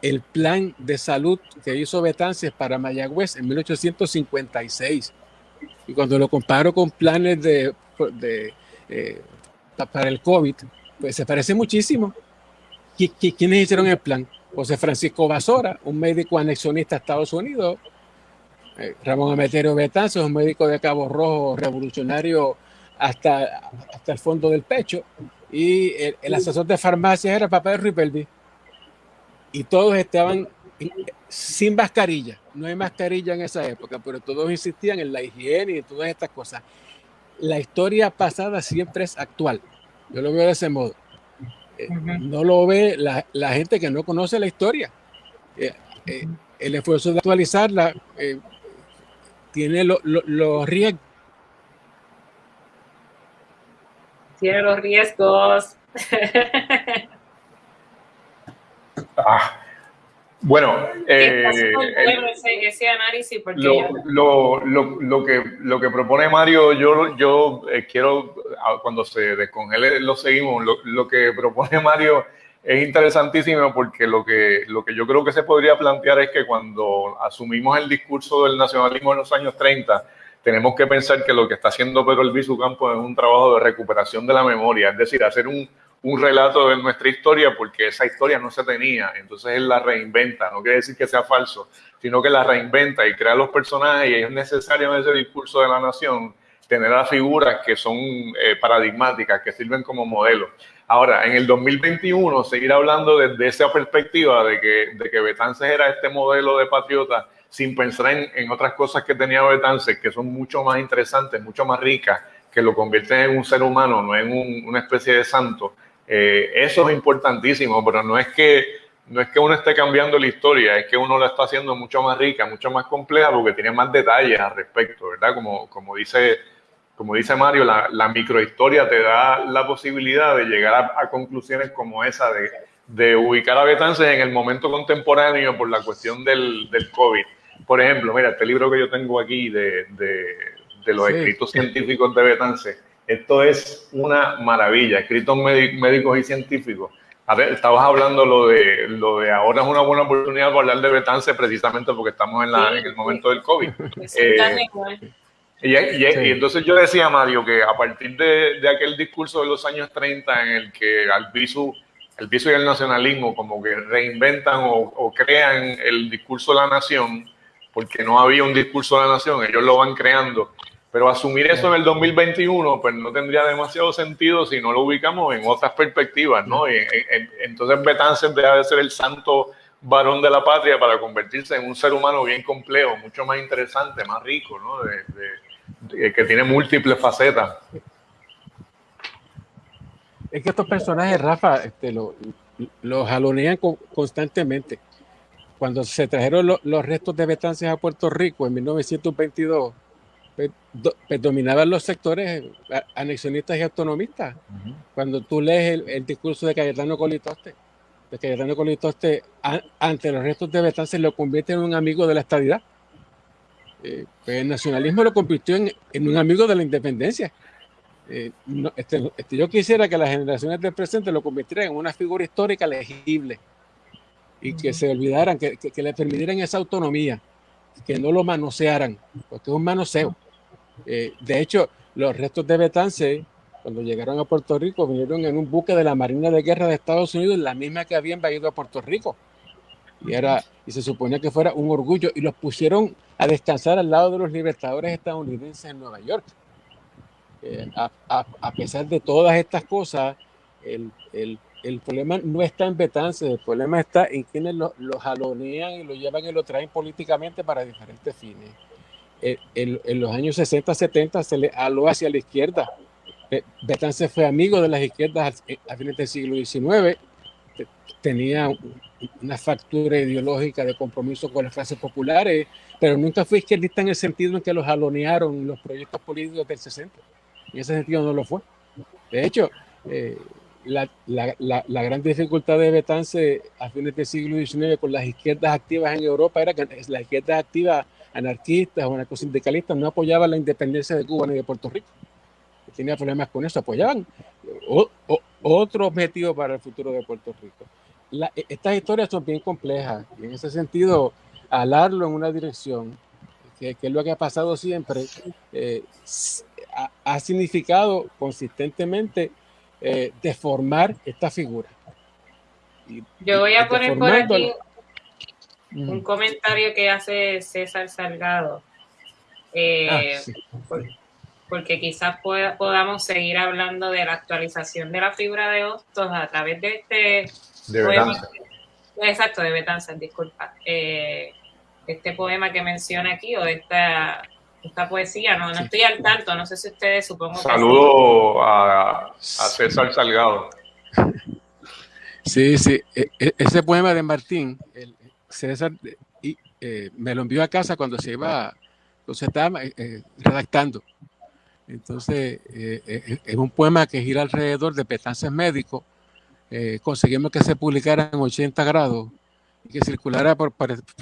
el, plan de salud que hizo Betances para Mayagüez en 1856. Y cuando lo comparo con planes de, de eh, para el COVID, pues se parece muchísimo. ¿Quiénes hicieron el plan? José Francisco Basora, un médico anexionista a Estados Unidos. Eh, Ramón Ameterio Betances, un médico de Cabo Rojo, revolucionario hasta, hasta el fondo del pecho y el, asesor de farmacia era papá de Ripelby. Y todos estaban sin mascarilla. No hay mascarilla en esa época, pero todos insistían en la higiene y todas estas cosas. La historia pasada siempre es actual. Yo lo veo de ese modo. Eh, no lo ve la, la, gente que no conoce la historia. Eh, eh, el esfuerzo de actualizarla tiene los riesgos tiene los riesgos. ah, bueno, eh, ese, análisis porque lo, lo, lo, que, lo que propone Mario, yo, yo eh, quiero, cuando se descongele, lo seguimos. Lo, que propone Mario es interesantísimo porque lo que, lo que yo creo que se podría plantear es que cuando asumimos el discurso del nacionalismo en los años 30, tenemos que pensar que lo que está haciendo Pedro Elviso Campos es un trabajo de recuperación de la memoria, es decir, hacer un, un, relato de nuestra historia porque esa historia no se tenía, entonces él la reinventa, no quiere decir que sea falso, sino que la reinventa y crea los personajes y es necesario en ese discurso de la nación tener las figuras que son eh, paradigmáticas, que sirven como modelo. Ahora, en el 2021, seguir hablando desde esa perspectiva de que, de que Betances era este modelo de patriota sin pensar en, otras cosas que tenía Betances, que son mucho más interesantes, mucho más ricas, que lo convierten en un ser humano, no en una especie de santo. Eh, eso es importantísimo, pero no es que no es que uno esté cambiando la historia, es que uno la está haciendo mucho más rica, mucho más compleja, porque tiene más detalles al respecto, ¿verdad? Como, como dice como dice Mario, la, la microhistoria te da la posibilidad de llegar a, conclusiones como esa de, de, ubicar a Betances en el momento contemporáneo por la cuestión del, del COVID. Por ejemplo, mira, este libro que yo tengo aquí de, de, los escritos científicos de Betance, esto es una maravilla, escritos médicos y científicos. A ver, estabas hablando lo de, lo de ahora es una buena oportunidad para hablar de Betance precisamente porque estamos en, la, en el momento del COVID. Eh, y, y, entonces yo decía, Mario, que a partir de, de, aquel discurso de los años 30 en el que Albizu, el piso y el nacionalismo como que reinventan o, o crean el discurso de la nación, porque no había un discurso de la nación, ellos lo van creando. Pero asumir eso en el 2021, pues no tendría demasiado sentido si no lo ubicamos en otras perspectivas, ¿no? Y, entonces Betances deja de ser el santo varón de la patria para convertirse en un ser humano bien complejo, mucho más interesante, más rico, ¿no? que tiene múltiples facetas. Es que estos personajes, Rafa, este, los lo jalonean constantemente cuando se trajeron los restos de Betances a Puerto Rico en 1922, pues, pues, dominaban los sectores anexionistas y autonomistas. Cuando tú lees el, discurso de Cayetano Colitoste, de Cayetano Colitoste ante los restos de Betances lo convierte en un amigo de la estadidad. Eh, pues el nacionalismo lo convirtió en, un amigo de la independencia. Eh, este, este, yo quisiera que las generaciones del presente lo convirtieran en una figura histórica legible y que se olvidaran, que, le permitieran esa autonomía, que no lo manosearan, porque es un manoseo. Eh, de hecho, los restos de Betance, cuando llegaron a Puerto Rico, vinieron en un buque de la Marina de Guerra de Estados Unidos, la misma que habían ido a Puerto Rico. Y, era, y se suponía que fuera un orgullo, y los pusieron a descansar al lado de los libertadores estadounidenses en Nueva York. Eh, a, pesar de todas estas cosas, el, el, el, problema no está en Betance, el problema está en quienes lo, lo, jalonean y lo llevan y lo traen políticamente para diferentes fines. Eh, en, los años 60, 70 se le aló hacia la izquierda. Betance fue amigo de las izquierdas a fines del siglo XIX, tenía una factura ideológica de compromiso con las clases populares, pero nunca fue izquierdista en el sentido en que los jalonearon los proyectos políticos del 60. En ese sentido no lo fue. De hecho, eh, la, la, la, gran dificultad de Betance a fines del siglo XIX con las izquierdas activas en Europa era que las izquierdas activas anarquistas o anarcosindicalistas no apoyaban la independencia de Cuba ni de Puerto Rico. Tenía problemas con eso, apoyaban otro objetivo para el futuro de Puerto Rico. estas historias son bien complejas y en ese sentido, alarlo en una dirección, que, es lo que ha pasado siempre, eh, ha, significado consistentemente eh, deformar esta figura. Yo voy a poner por aquí un comentario que hace César Salgado. Eh, ah, porque quizás podamos seguir hablando de la actualización de la figura de Hostos a través de este poema. Exacto, de Betanzas, disculpa. Eh, este poema que menciona aquí o esta esta poesía, no, no estoy al tanto, no sé si ustedes supongo Saludo a, a, César Salgado. Sí, sí, e, e, ese poema de Martín, el César y, eh, me lo envió a casa cuando se iba, se estaba eh, eh, redactando. Entonces, es un poema que gira alrededor de petances médicos. conseguimos que se publicara en 80 grados que circulara por,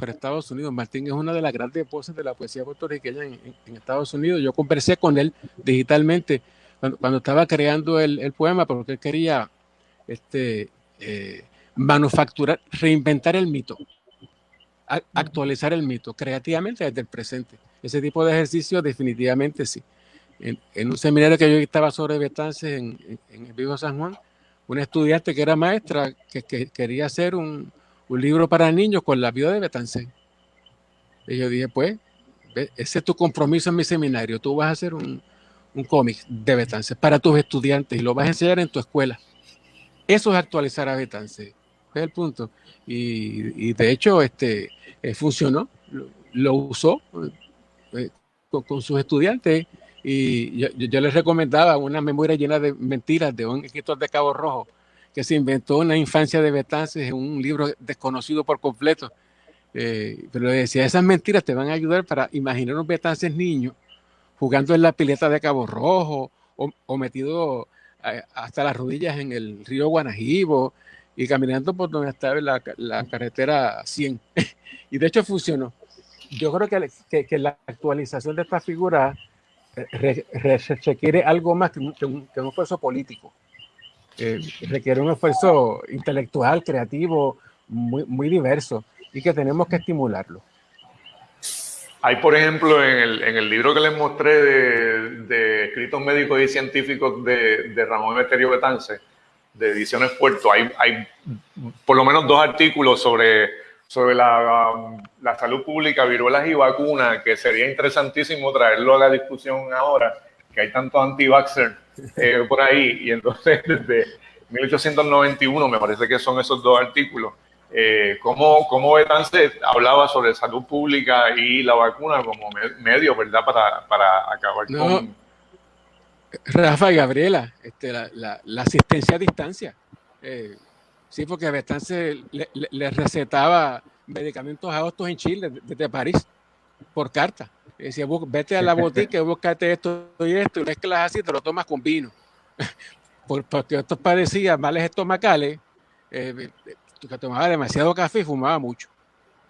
Estados Unidos. Martín es una de las grandes voces de la poesía puertorriqueña en, Estados Unidos. Yo conversé con él digitalmente cuando, estaba creando el, poema porque él quería este, eh, manufacturar, reinventar el mito, actualizar el mito creativamente desde el presente. Ese tipo de ejercicio definitivamente sí. En, en un seminario que yo estaba sobre Betances en, en, el Vivo San Juan, una estudiante que era maestra que, que quería hacer un, un libro para niños con la vida de Betances. Y yo dije, pues, ese es tu compromiso en mi seminario. Tú vas a hacer un, un cómic de Betances para tus estudiantes y lo vas a enseñar en tu escuela. Eso es actualizar a Betances. Es el punto. Y, de hecho, este, eh, funcionó. Lo, usó eh, con, sus estudiantes. Y yo, yo, les recomendaba una memoria llena de mentiras de un escritor de Cabo Rojo que se inventó una infancia de Betances en un libro desconocido por completo. Eh, pero le decía, esas mentiras te van a ayudar para imaginar un Betances niño jugando en la pileta de Cabo Rojo o, metido eh, hasta las rodillas en el río Guanajibo y caminando por donde estaba la, la carretera 100. y de hecho funcionó. Yo creo que, que, la actualización de esta figura eh, requiere algo más que un, que un esfuerzo político. Eh, requiere un esfuerzo intelectual, creativo, muy, muy diverso y que tenemos que estimularlo. Hay, por ejemplo, en el, en el libro que les mostré de, de escritos médicos y científicos de, de Ramón Emeterio Betance, de Ediciones Puerto, hay, hay por lo menos dos artículos sobre, sobre la, la salud pública, viruelas y vacunas, que sería interesantísimo traerlo a la discusión ahora, que hay tanto anti-vaxxer eh, por ahí. Y entonces, desde 1891, me parece que son esos dos artículos, eh, cómo, cómo Betance hablaba sobre salud pública y la vacuna como medio, ¿verdad?, para, para acabar con... Rafa y Gabriela, este, la, la, asistencia a distancia. Eh, sí, porque Betance le, le, recetaba medicamentos a Hostos en Chile, desde París, por carta. Decía, vete a la botica, búscate esto y esto, y mezclas así, te lo tomas con vino. porque esto padecía males estomacales, eh, que tomaba demasiado café y fumaba mucho.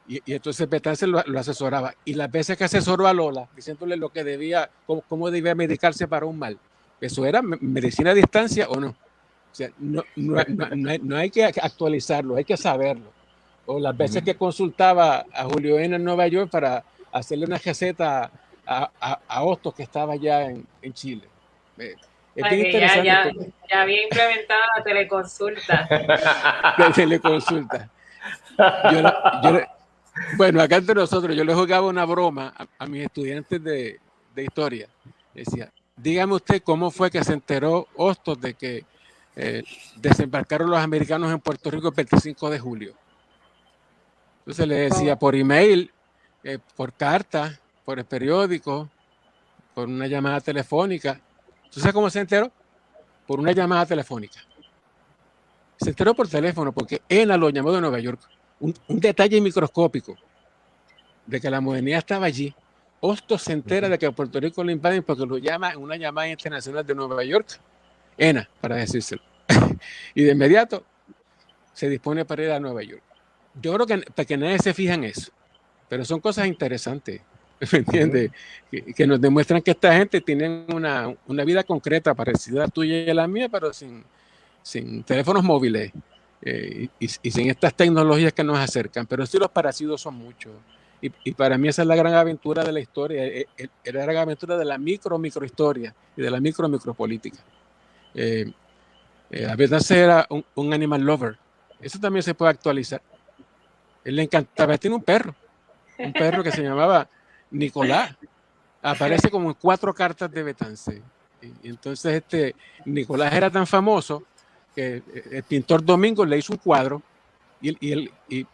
Y, entonces Betance lo, asesoraba. Y las veces que asesoró a Lola, diciéndole lo que debía, cómo, cómo debía medicarse para un mal, ¿eso era medicina a distancia o no? O sea, no, no, no, hay, que actualizarlo, hay que saberlo. O las veces que consultaba a Julio N. en Nueva York para hacerle una receta a, a, a Hostos que estaba allá en, en Chile. Es ya, ya, ya, había implementado la teleconsulta. la teleconsulta. Yo, yo, bueno, acá entre nosotros, yo le jugaba una broma a, mis estudiantes de, de, historia. Decía, dígame usted cómo fue que se enteró Hostos de que eh, desembarcaron los americanos en Puerto Rico el 25 de julio. Entonces le decía por email, eh, por carta, por el periódico, por una llamada telefónica. ¿Tú cómo se enteró? Por una llamada telefónica. Se enteró por teléfono porque ENA lo llamó de Nueva York un, detalle microscópico de que la modernidad estaba allí. Hostos se entera de que Puerto Rico lo invaden porque lo llama en una llamada internacional de Nueva York, ENA, para decírselo. y de inmediato se dispone para ir a Nueva York. Yo creo que, que nadie se fija en eso, pero son cosas interesantes, ¿me entiendes? Que, nos demuestran que esta gente tiene una, una, vida concreta parecida a tuya y a la mía, pero sin, sin teléfonos móviles eh, y, sin estas tecnologías que nos acercan, pero sí los parecidos son muchos. Y, y, para mí esa es la gran aventura de la historia, es, eh, eh, la gran aventura de la micro microhistoria y de la micro micropolítica. Eh, eh, a veces era un, un, animal lover, eso también se puede actualizar. Él le encantaba, tiene un perro, un perro que se llamaba Nicolás, aparece como en cuatro cartas de Betance. Y, y entonces este Nicolás era tan famoso que eh, el pintor Domingo le hizo un cuadro y, y, el, y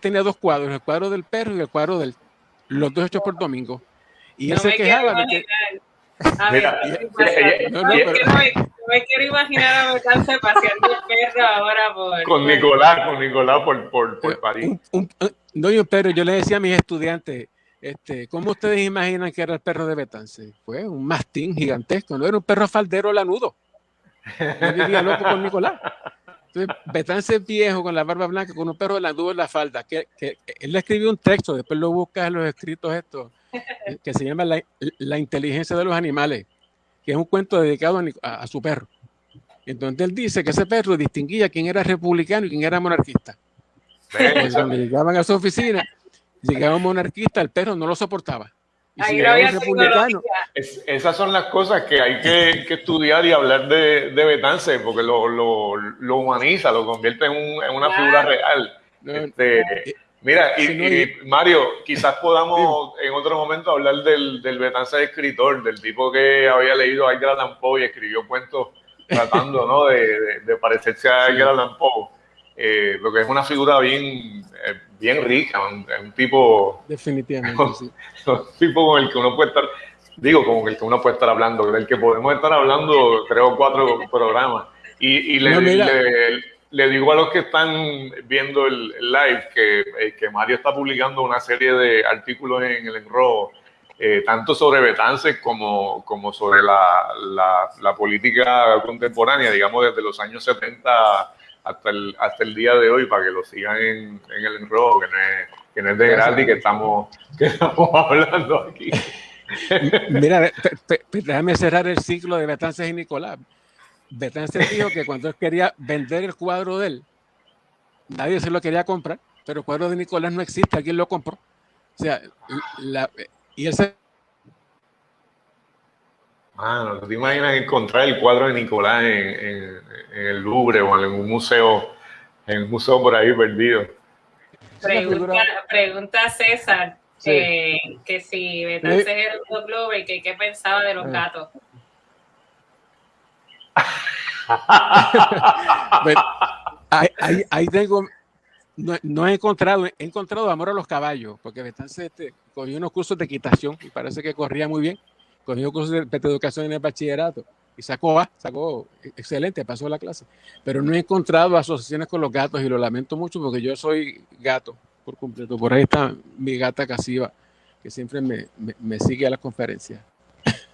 tenía dos cuadros, el cuadro del perro y el cuadro del, los dos hechos por Domingo. Y él se quejaba de que... A ver, no, no, pero... no, me, no, me, quiero imaginar a Betance paseando el perro ahora por... Con Nicolás, con Nicolás por, por, por París. Un, un, no, yo, pero yo le decía a mis estudiantes, este, ¿cómo ustedes imaginan que era el perro de Betance? Fue un mastín gigantesco, no era un perro faldero lanudo. Yo vivía loco con Nicolás. Entonces, Betance viejo con la barba blanca, con un perro de la en la falda, que, que, él le escribió un texto, después lo busca en los escritos estos, que se llama la, la, inteligencia de los animales, que es un cuento dedicado a, a, su perro. Entonces él dice que ese perro distinguía quién era republicano y quién era monarquista. cuando llegaban a su oficina, llegaba un monarquista, el perro no lo soportaba. Y Ahí no había republicano, es, esas son las cosas que hay que, que estudiar y hablar de, de Betance, porque lo, lo, lo, humaniza, lo convierte en, un, en una claro. figura real. Este, mira, y, Mario, quizás podamos en otro momento hablar del, del Betance escritor, del tipo que había leído a Edgar Allan Poe y escribió cuentos tratando ¿no? de, de, de parecerse a Edgar Allan Poe. Eh, porque es una figura bien, eh, bien rica, un, un tipo... Definitivamente, un, sí. un tipo con el que uno puede estar, digo, con el que uno puede estar hablando, del que podemos estar hablando tres o cuatro programas. Y, y le, no, le, le, digo a los que están viendo el, live que, eh, que, Mario está publicando una serie de artículos en el Enrojo, eh, tanto sobre Betances como, como sobre la, la, la política contemporánea, digamos, desde los años 70 hasta el, hasta el día de hoy para que lo sigan en, en el enrojo, que no es, que no es de gratis, que estamos, que estamos hablando aquí. Mira, déjame cerrar el ciclo de Betances y Nicolás. Betances dijo que cuando él quería vender el cuadro de él, nadie se lo quería comprar, pero el cuadro de Nicolás no existe, alguien lo compró. O sea, la, y él se Mano, ¿tú te imaginas encontrar el cuadro de Nicolás en, en, en, el Louvre o en un museo, en un museo por ahí perdido? Pregunta, pregunta César sí. eh, que si Betances era un globo y que qué pensaba de los ah. gatos. ahí, ahí, ahí, tengo, no, no, he encontrado, he encontrado amor a los caballos, porque Betances este, cogió unos cursos de equitación y parece que corría muy bien cogió cursos de, de educación en el bachillerato y sacó A, sacó excelente, pasó la clase. Pero no he encontrado asociaciones con los gatos y lo lamento mucho porque yo soy gato. por completo. Por ahí está mi gata Casiva, que siempre me, me, sigue a las conferencias.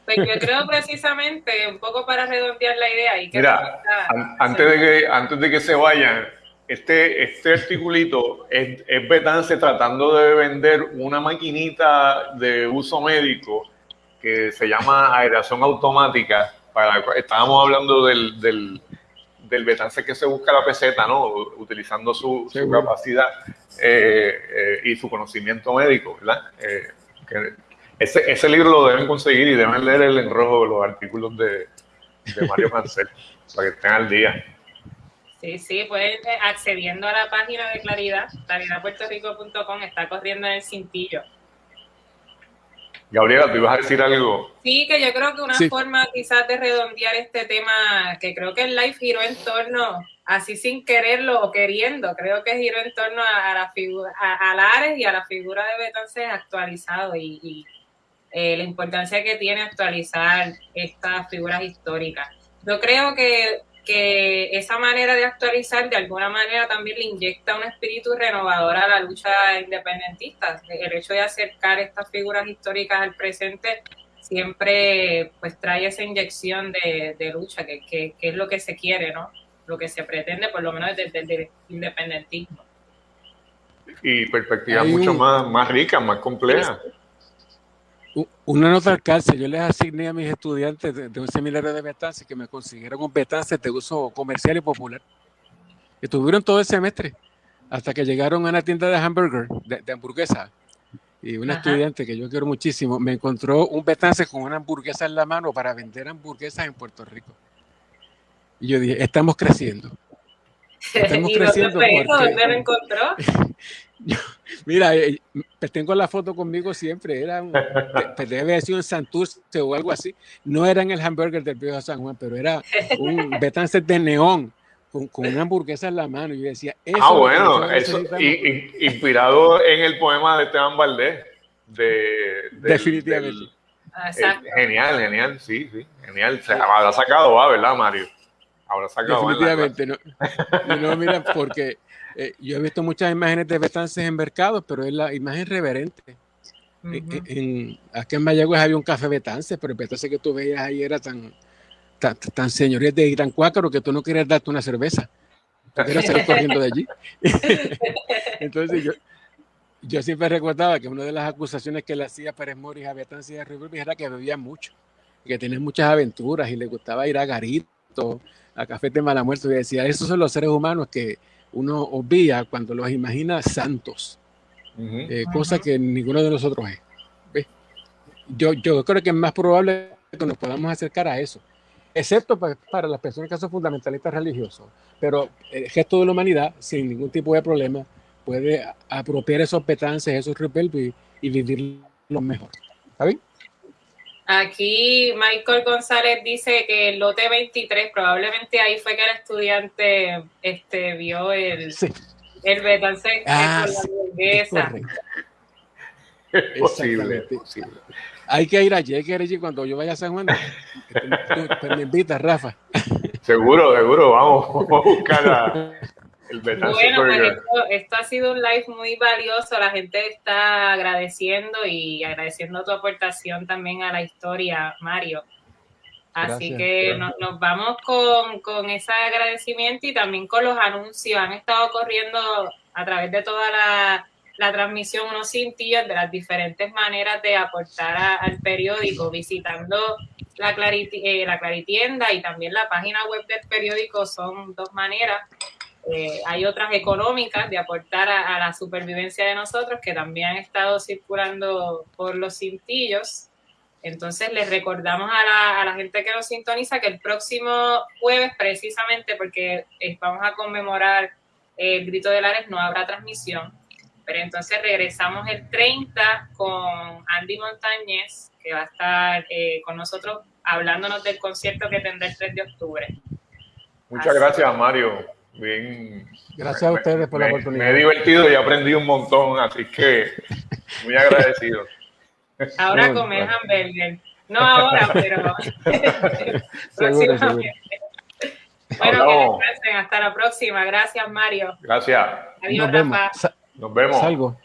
Pues yo creo precisamente, un poco para redondear la idea. Y que Mira, antes, de que, antes de que se vayan, este, este articulito es, es Betance tratando de vender una maquinita de uso médico que se llama aeración automática. Para, estábamos hablando del, del, del Betance que se busca la peseta, ¿no? Utilizando su, su capacidad eh, eh, y su conocimiento médico, ¿verdad? Eh, ese, ese, libro lo deben conseguir y deben leer el enrojo de los artículos de, de Mario Mancel para que estén al día. Sí, sí, pues accediendo a la página de Claridad, claridadpuertorico.com, está corriendo en el cintillo. Gabriela, ¿tú ibas a decir algo? Sí, que yo creo que una forma quizás de redondear este tema, que creo que el live giró en torno, así sin quererlo o queriendo, creo que giró en torno a, la figura, a, Lares y a la figura de Betances actualizado y, eh, la importancia que tiene actualizar estas figuras históricas. Yo creo que que esa manera de actualizar de alguna manera también le inyecta un espíritu renovador a la lucha independentista. El hecho de acercar estas figuras históricas al presente siempre pues trae esa inyección de, lucha, que, que, es lo que se quiere, ¿no? Lo que se pretende, por lo menos desde el independentismo. Y perspectivas mucho más, más ricas, más complejas. Una nota al cárcel, yo les asigné a mis estudiantes de, un seminario de Betance que me consiguieron un Betance de uso comercial y popular. Estuvieron todo el semestre hasta que llegaron a una tienda de hamburger, de, hamburguesa. Y una estudiante que yo quiero muchísimo me encontró un Betance con una hamburguesa en la mano para vender hamburguesas en Puerto Rico. Y yo dije, estamos creciendo. Estamos creciendo. ¿Dónde lo encontró? mira, eh, tengo la foto conmigo siempre, era un, debe haber sido un Santurce o algo así. No era en el hamburger del viejo San Juan, pero era un Betance de neón. Con, una hamburguesa en la mano. Y yo decía, ah, bueno, eso, inspirado en el poema de Esteban Valdés. De, Definitivamente. Eh, genial, genial, sí, sí, genial. Se habrá sacado, va, ¿verdad, Mario? Habrá sacado. Definitivamente, no, no, mira, porque eh, yo he visto muchas imágenes de Betances en mercados, pero es la imagen reverente. Eh, eh, en, aquí en Mayagüez había un café Betances, pero el Betances que tú veías ahí era tan, tan, tan señorías de gran cuácaro que tú no querías darte una cerveza. Tú querías salir corriendo de allí. Entonces yo, yo siempre recordaba que una de las acusaciones que le hacía Pérez Moris a Betances y a River era que bebía mucho, que tenía muchas aventuras y le gustaba ir a Garito, a Café de Mala Muerte. Y decía, esos son los seres humanos que uno obvia cuando los imagina santos, eh, cosa que ninguno de nosotros es. Yo, yo creo que es más probable que nos podamos acercar a eso, excepto para, las personas que son fundamentalistas religiosos, pero el gesto de la humanidad, sin ningún tipo de problema, puede apropiar esos petances, esos rebeldes y, y vivir lo mejor. ¿Está bien? Aquí Michael González dice que el lote 23, probablemente ahí fue que el estudiante este, vio el, el Betance ah, con la hamburguesa. Es posible, Hay que ir a Jeque, cuando yo vaya a San Juan. me invitas, Rafa. Seguro, seguro, vamos, vamos a buscar a, bueno, pues esto, ha sido un live muy valioso. La gente está agradeciendo y agradeciendo tu aportación también a la historia, Mario. Así que nos, vamos con, con, ese agradecimiento y también con los anuncios. Han estado corriendo a través de toda la, transmisión unos cintillos de las diferentes maneras de aportar al periódico, visitando la, eh, la Claritienda y también la página web del periódico. Son dos maneras eh, hay otras económicas de aportar a, la supervivencia de nosotros que también han estado circulando por los cintillos. Entonces les recordamos a la, gente que nos sintoniza que el próximo jueves, precisamente porque vamos a conmemorar el Grito de Lares, no habrá transmisión. Pero entonces regresamos el 30 con Andy Montañez, que va a estar eh, con nosotros hablándonos del concierto que tendrá el 3 de octubre. Muchas gracias, Mario. Bien. Gracias a ustedes por la oportunidad. Me he divertido y aprendí un montón, así que muy agradecido. Ahora comer hamburger. No ahora, pero próximamente. Bueno, que descansen. Hasta la próxima. Gracias, Mario. Gracias. Adiós, Rafa. Nos vemos. Salgo.